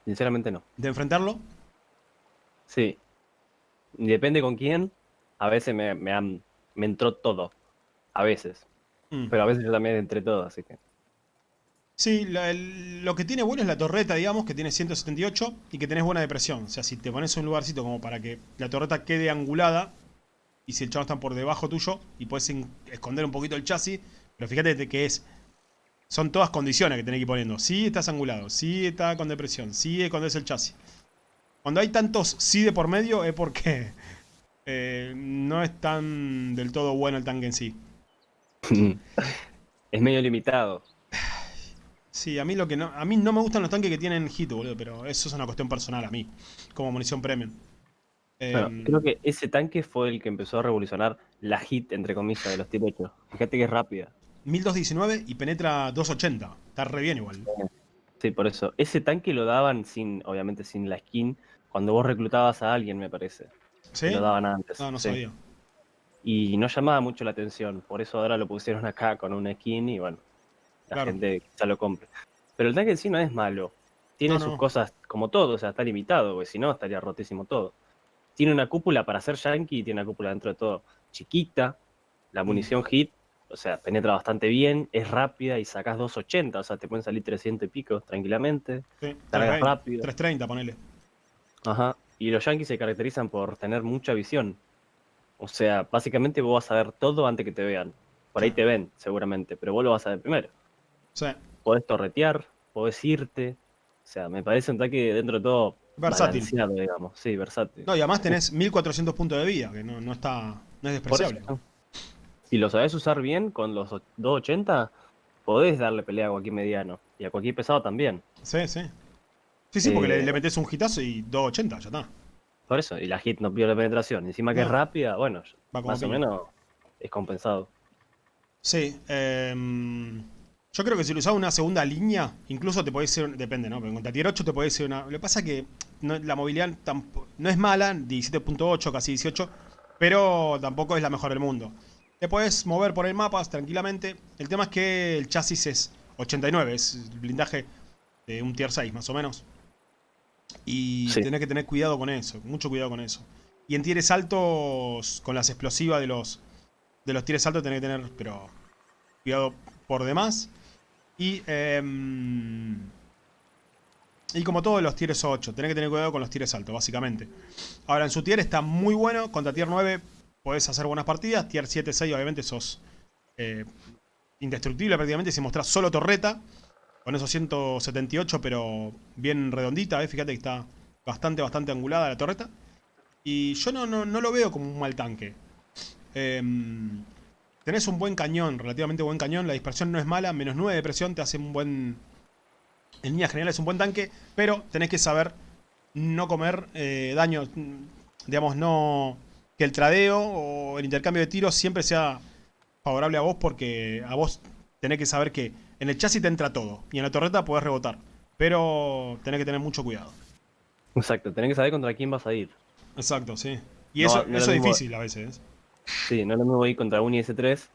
Sinceramente no. ¿De enfrentarlo? Sí. Depende con quién. A veces me, me, me entró todo. A veces. Mm. Pero a veces yo también entré todo, así que... Sí, lo que tiene bueno es la torreta, digamos, que tiene 178 y que tenés buena depresión. O sea, si te pones un lugarcito como para que la torreta quede angulada, y si el chavo está por debajo tuyo y puedes esconder un poquito el chasis, pero fíjate que es son todas condiciones que tenés que ir poniendo. Sí estás angulado, sí está con depresión, sí es el chasis. Cuando hay tantos sí de por medio es porque eh, no es tan del todo bueno el tanque en sí. es medio limitado. Sí, a mí lo que no. A mí no me gustan los tanques que tienen hit, boludo, pero eso es una cuestión personal a mí. Como munición premium. Em, creo que ese tanque fue el que empezó a revolucionar la hit, entre comillas, de los tipos. Fíjate que es rápida. 1219 y penetra 280. Está re bien igual. Sí, por eso. Ese tanque lo daban sin, obviamente sin la skin, cuando vos reclutabas a alguien, me parece. ¿Sí? Lo daban antes. No, no sabía. Y no llamaba mucho la atención. Por eso ahora lo pusieron acá con una skin y bueno, la gente ya lo compre. Pero el tanque en sí no es malo. Tiene sus cosas como todo, o sea, está limitado, porque si no estaría rotísimo todo. Tiene una cúpula para hacer yankee, tiene una cúpula dentro de todo chiquita, la mm. munición hit, o sea, penetra bastante bien, es rápida y sacas 280, o sea, te pueden salir 300 y pico tranquilamente. Sí, rápido. 330, ponele. Ajá, y los yankees se caracterizan por tener mucha visión. O sea, básicamente vos vas a ver todo antes que te vean. Por ahí te ven, seguramente, pero vos lo vas a ver primero. Sí. Podés torretear, podés irte. O sea, me parece un ataque dentro de todo versátil. digamos. Sí, versátil. No, y además tenés 1400 puntos de vida, que no, está, no es despreciable. Si lo sabés usar bien con los 280, podés darle pelea a cualquier mediano. Y a cualquier pesado también. Sí, sí. Sí, sí, porque le, eh, metes un hitazo y 280, ya está. Por eso, y la hit no pierde penetración. Encima que es rápida, bueno, más o menos es compensado. Sí, eh, yo creo que si lo usas una segunda línea, incluso te puede ser, depende, ¿no? Pero contra tier 8 te puede ser una... Lo que pasa es que la movilidad no es mala, 17.8, casi 18, pero tampoco es la mejor del mundo. Te puedes mover por el mapa tranquilamente. El tema es que el chasis es 89, es el blindaje de un tier 6 más o menos. Y tenés que tener cuidado con eso, mucho cuidado con eso. Y en tieres altos, con las explosivas de los, de los tieres altos tenés que tener, pero cuidado por demás. Y, em, y como todos los tieres 8, tenés que tener cuidado con los tieres altos, básicamente. Ahora, en su tier está muy bueno. Contra tier 9 podés hacer buenas partidas. Tier 7, 6, obviamente sos eh, indestructible prácticamente si mostrás solo torreta. Con esos 178, pero bien redondita. ¿eh? Fíjate que está bastante, bastante angulada la torreta. Y yo no, no, no lo veo como un mal tanque. Eh, Tenés un buen cañón, relativamente buen cañón. La dispersión no es mala. Menos 9 de presión te hace un buen... En línea general es un buen tanque. Pero tenés que saber no comer eh, daño. Digamos, no... Que el tradeo o el intercambio de tiros siempre sea favorable a vos. Porque a vos tenés que saber que en el chasis te entra todo. Y en la torreta podés rebotar. Pero tenés que tener mucho cuidado. Exacto, tenés que saber contra quién vas a ir. Exacto, sí. Y eso, eso es difícil a veces. Sí, no es lo mismo ir contra un IS-3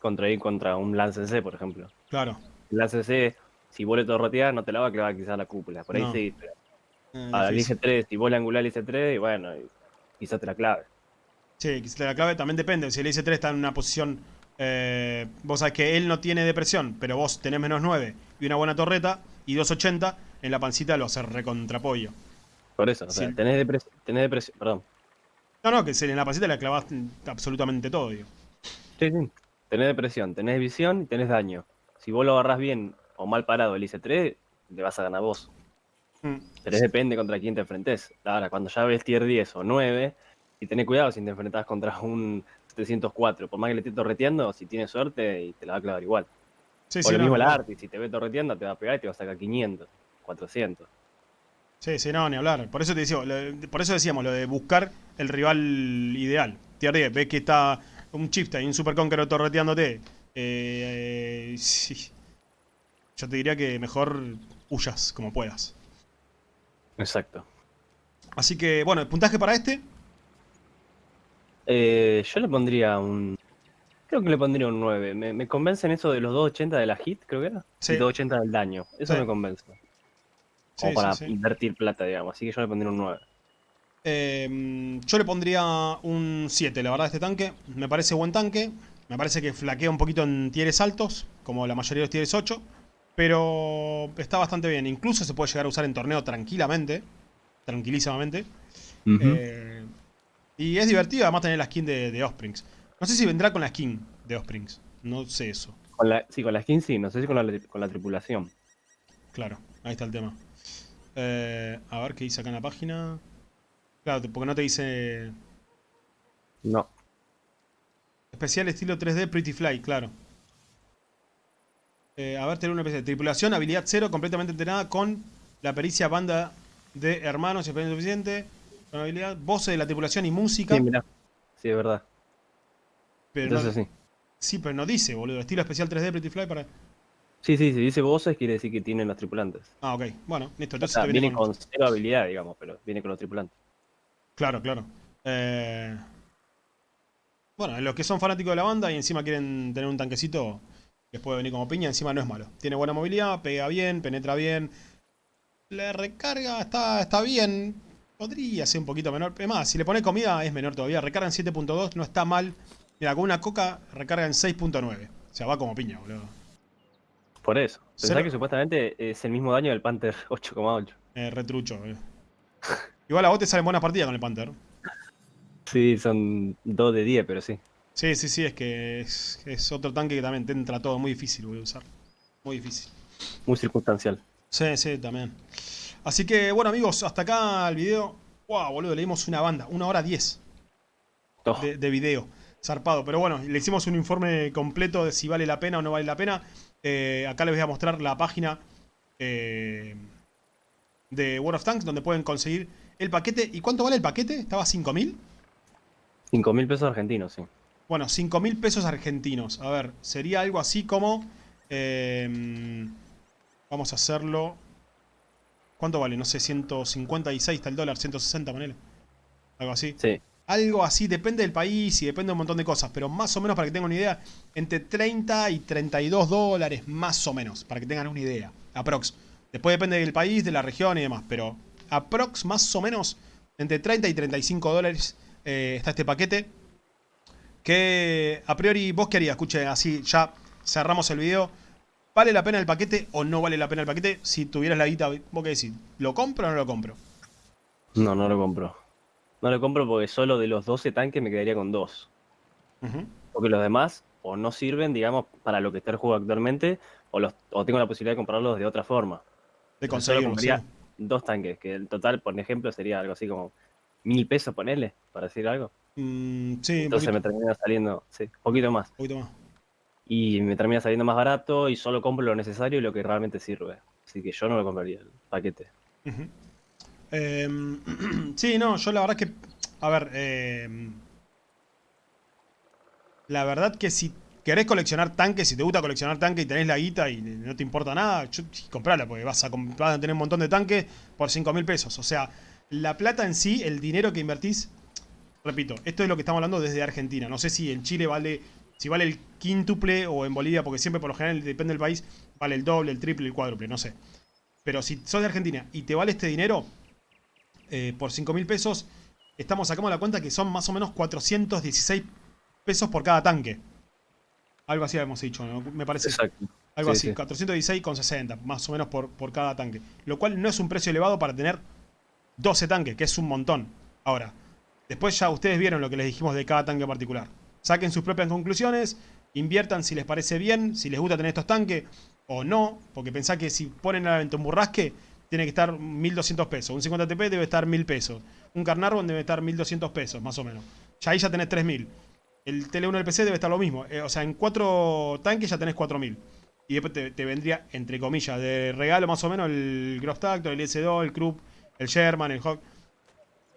contra ir contra un Lance C, por ejemplo. Claro. El Lance C, si vos le no te la va a clavar quizás la cúpula. Por ahí sí, pero eh, al IS-3, si vos le angulás el IS-3, y bueno, quizás te la clave. Sí, quizás te la clave también depende. Si el IS-3 está en una posición... Eh, vos sabés que él no tiene depresión, pero vos tenés menos 9 y una buena torreta y 280, en la pancita lo hace recontrapollo. Por eso, o sea, tenés, tenés depresión, perdón, no, no, que en la pasita le clavas absolutamente todo, digo. Sí, sí. Tenés depresión, tenés visión y tenés daño. Si vos lo agarrás bien o mal parado el IC3, le vas a ganar vos. Mm. Pero depende contra quién te enfrentes. Ahora, cuando ya ves tier 10 o 9, y tenés cuidado si te enfrentás contra un 704. Por más que le estés torreteando, si tienes suerte, y te la va a clavar igual. Sí, o lo mismo la Arti, si te ve torreteando, te va a pegar y te va a sacar 500, 400. Sí, sí, no, ni hablar. Por eso te decía, por eso decíamos lo de buscar el rival ideal. Tier 10, ves que está un Chifta y un Super Conqueror torreteándote. Eh, eh, sí. Yo te diría que mejor huyas como puedas. Exacto. Así que, bueno, ¿el puntaje para este? Eh, yo le pondría un... Creo que le pondría un 9. Me, me convencen eso de los 280 de la hit, creo que era. Sí. Y 280 del daño. Eso me convence o para invertir plata, digamos. Así que yo le pondría un 9. Em, yo le pondría un 7, la verdad, a este tanque. Me parece buen tanque. Me parece que flaquea un poquito en tieres altos, como la mayoría de los tieres 8. Pero está bastante bien. Incluso se puede llegar a usar en torneo tranquilamente. Tranquilísimamente. Eh, y es divertido además tener la skin de, de Osprings. No sé si vendrá con la skin de Osprings. No sé eso. Con la, sí, con la skin sí, no sé si con la, con la tripulación. Claro, ahí está el tema. Eh, a ver qué dice acá en la página. Claro, porque no te dice... No. Especial estilo 3D Pretty Fly, claro. Eh, a ver, tener una especie de tripulación, habilidad 0, completamente entrenada con la pericia banda de hermanos experiencia suficiente. Con habilidad, voces de la tripulación y música. Sí, mira. Sí, es verdad. Pero Entonces sí. Sí, pero no dice, boludo. Estilo especial 3D Pretty Fly para... Sí, sí, si dice voces quiere decir que tienen los tripulantes. Ah, ok. Bueno, listo. O Entonces sea, te viene con cero habilidad, digamos, pero viene con los tripulantes. Claro, claro. Eh... Bueno, los que son fanáticos de la banda y encima quieren tener un tanquecito, les puede venir como piña, encima no es malo. Tiene buena movilidad, pega bien, penetra bien. La recarga está, está bien. Podría ser un poquito menor. Es más, si le pones comida es menor todavía. Recarga en 7.2, no está mal. Mira, con una coca recarga en 6.9. O sea, va como piña, boludo. Por eso. Pensá Cero- que supuestamente es el mismo daño del Panther 8,8. Eh, retrucho, boludo. Igual a vos te salen buenas partidas con el Panther. Sí, son 2 de 10, pero sí. Sí, sí, sí, es que es, es otro tanque que también te entra todo muy difícil, boludo, usar. Muy difícil. Muy circunstancial. Sí, sí, también. Así que, bueno, amigos, hasta acá el video. Wow, boludo, leímos una banda. Una hora diez Oh, de, de video. Zarpado. Pero bueno, le hicimos un informe completo de si vale la pena o no vale la pena. Eh, acá les voy a mostrar la página eh, de World of Tanks donde pueden conseguir el paquete. ¿Y cuánto vale el paquete? ¿Estaba a 5.000? 5 mil pesos argentinos, sí. Bueno, 5 mil pesos argentinos. A ver, sería algo así como... eh, vamos a hacerlo... ¿Cuánto vale? No sé, 156 está el dólar, 160, ponele. Algo así. Sí. Algo así, depende del país y depende de un montón de cosas. Pero más o menos, para que tengan una idea, entre 30 y 32 dólares, más o menos, para que tengan una idea. Aprox. Después depende del país, de la región y demás. Pero aprox, más o menos, entre 30 y 35 dólares eh, está este paquete. Que a priori, ¿vos qué harías? Escuche, así ya cerramos el video. ¿Vale la pena el paquete o no vale la pena el paquete? Si tuvieras la guita, ¿vos qué decís? ¿Lo compro o no lo compro? No, no lo compro. No lo compro porque solo de los 12 tanques me quedaría con 2. Ujú. Porque los demás o no sirven, digamos, para lo que está el juego actualmente, o, los, o tengo la posibilidad de comprarlos de otra forma. De Yo solo conseguirlo, compraría sí. dos tanques, que el total, por ejemplo, sería algo así como mil pesos, ponele, para decir algo. Mm, sí, Entonces poquito, me termina saliendo, sí, un poquito más. un poquito más. Y me termina saliendo más barato y solo compro lo necesario y lo que realmente sirve. Así que yo no lo compraría el paquete. Em, sí, no, yo la verdad que. A ver, em, la verdad que si querés coleccionar tanques, si te gusta coleccionar tanques y tenés la guita y no te importa nada, comprala, porque vas a, comp- vas a tener un montón de tanques por 5 mil pesos. O sea, la plata en sí, el dinero que invertís, repito, esto es lo que estamos hablando desde Argentina. No sé si en Chile vale, si vale el quíntuple o en Bolivia, porque siempre por lo general depende del país, vale el doble, el triple, el cuádruple, no sé. Pero si sos de Argentina y te vale este dinero, eh, por 5 mil pesos, estamos sacamos la cuenta que son más o menos 416 pesos por cada tanque. Algo así habíamos dicho, ¿no? me parece. Exacto. Algo Sí, así, sí. 416,60, más o menos por, por cada tanque. Lo cual no es un precio elevado para tener 12 tanques, que es un montón. Ahora, después ya ustedes vieron lo que les dijimos de cada tanque en particular. Saquen sus propias conclusiones, inviertan si les parece bien, si les gusta tener estos tanques o no, porque pensá que si ponen a la venta un burrasque, tiene que estar 1200 pesos. Un 50 TP debe estar 1000 pesos. Un Carnarvon debe estar 1200 pesos, más o menos. Ya ahí ya tenés 3000. El Tele1 del PC debe estar lo mismo. Eh, o sea, en cuatro tanques ya tenés 4000. Y después te, vendría, entre comillas, de regalo más o menos el Gross Tactor, el IS-2, el Krupp, el Sherman, el Hawk.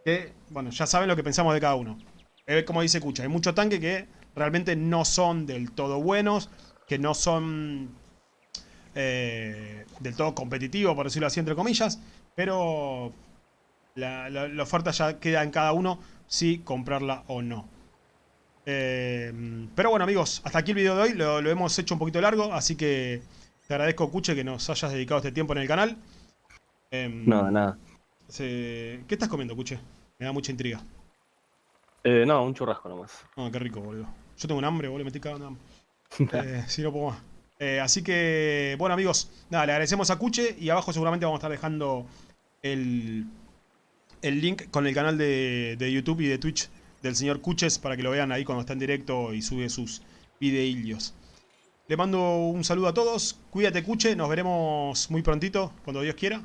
Que, bueno, ya saben lo que pensamos de cada uno. Eh, como dice Kucha, hay muchos tanques que realmente no son del todo buenos, que no son eh, del todo competitivos, por decirlo así, entre comillas. Pero la, la- la oferta ya queda en cada uno si comprarla o no. Eh, pero bueno amigos, hasta aquí el video de hoy, lo, lo hemos hecho un poquito largo, así que te agradezco Cuche que nos hayas dedicado este tiempo en el canal. Em, Nada, nada. ¿Qué estás comiendo, Cuche? Me da mucha intriga. Eh, no, un churrasco nomás. Ah, qué rico, boludo. Yo tengo un hambre, boludo, me estoy cagando hambre. Eh, si no puedo más. Eh, así que, bueno amigos, nada, le agradecemos a Cuche y abajo seguramente vamos a estar dejando el, el link con el canal de, de YouTube y de Twitch del señor Cuches para que lo vean ahí cuando está en directo y sube sus videillos. Le mando un saludo a todos. Cuídate, Cuche. Nos veremos muy prontito, cuando Dios quiera.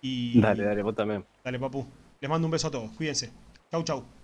Y... Dale, dale, vos también. Dale, papu. Les mando un beso a todos. Cuídense. Chau, chau.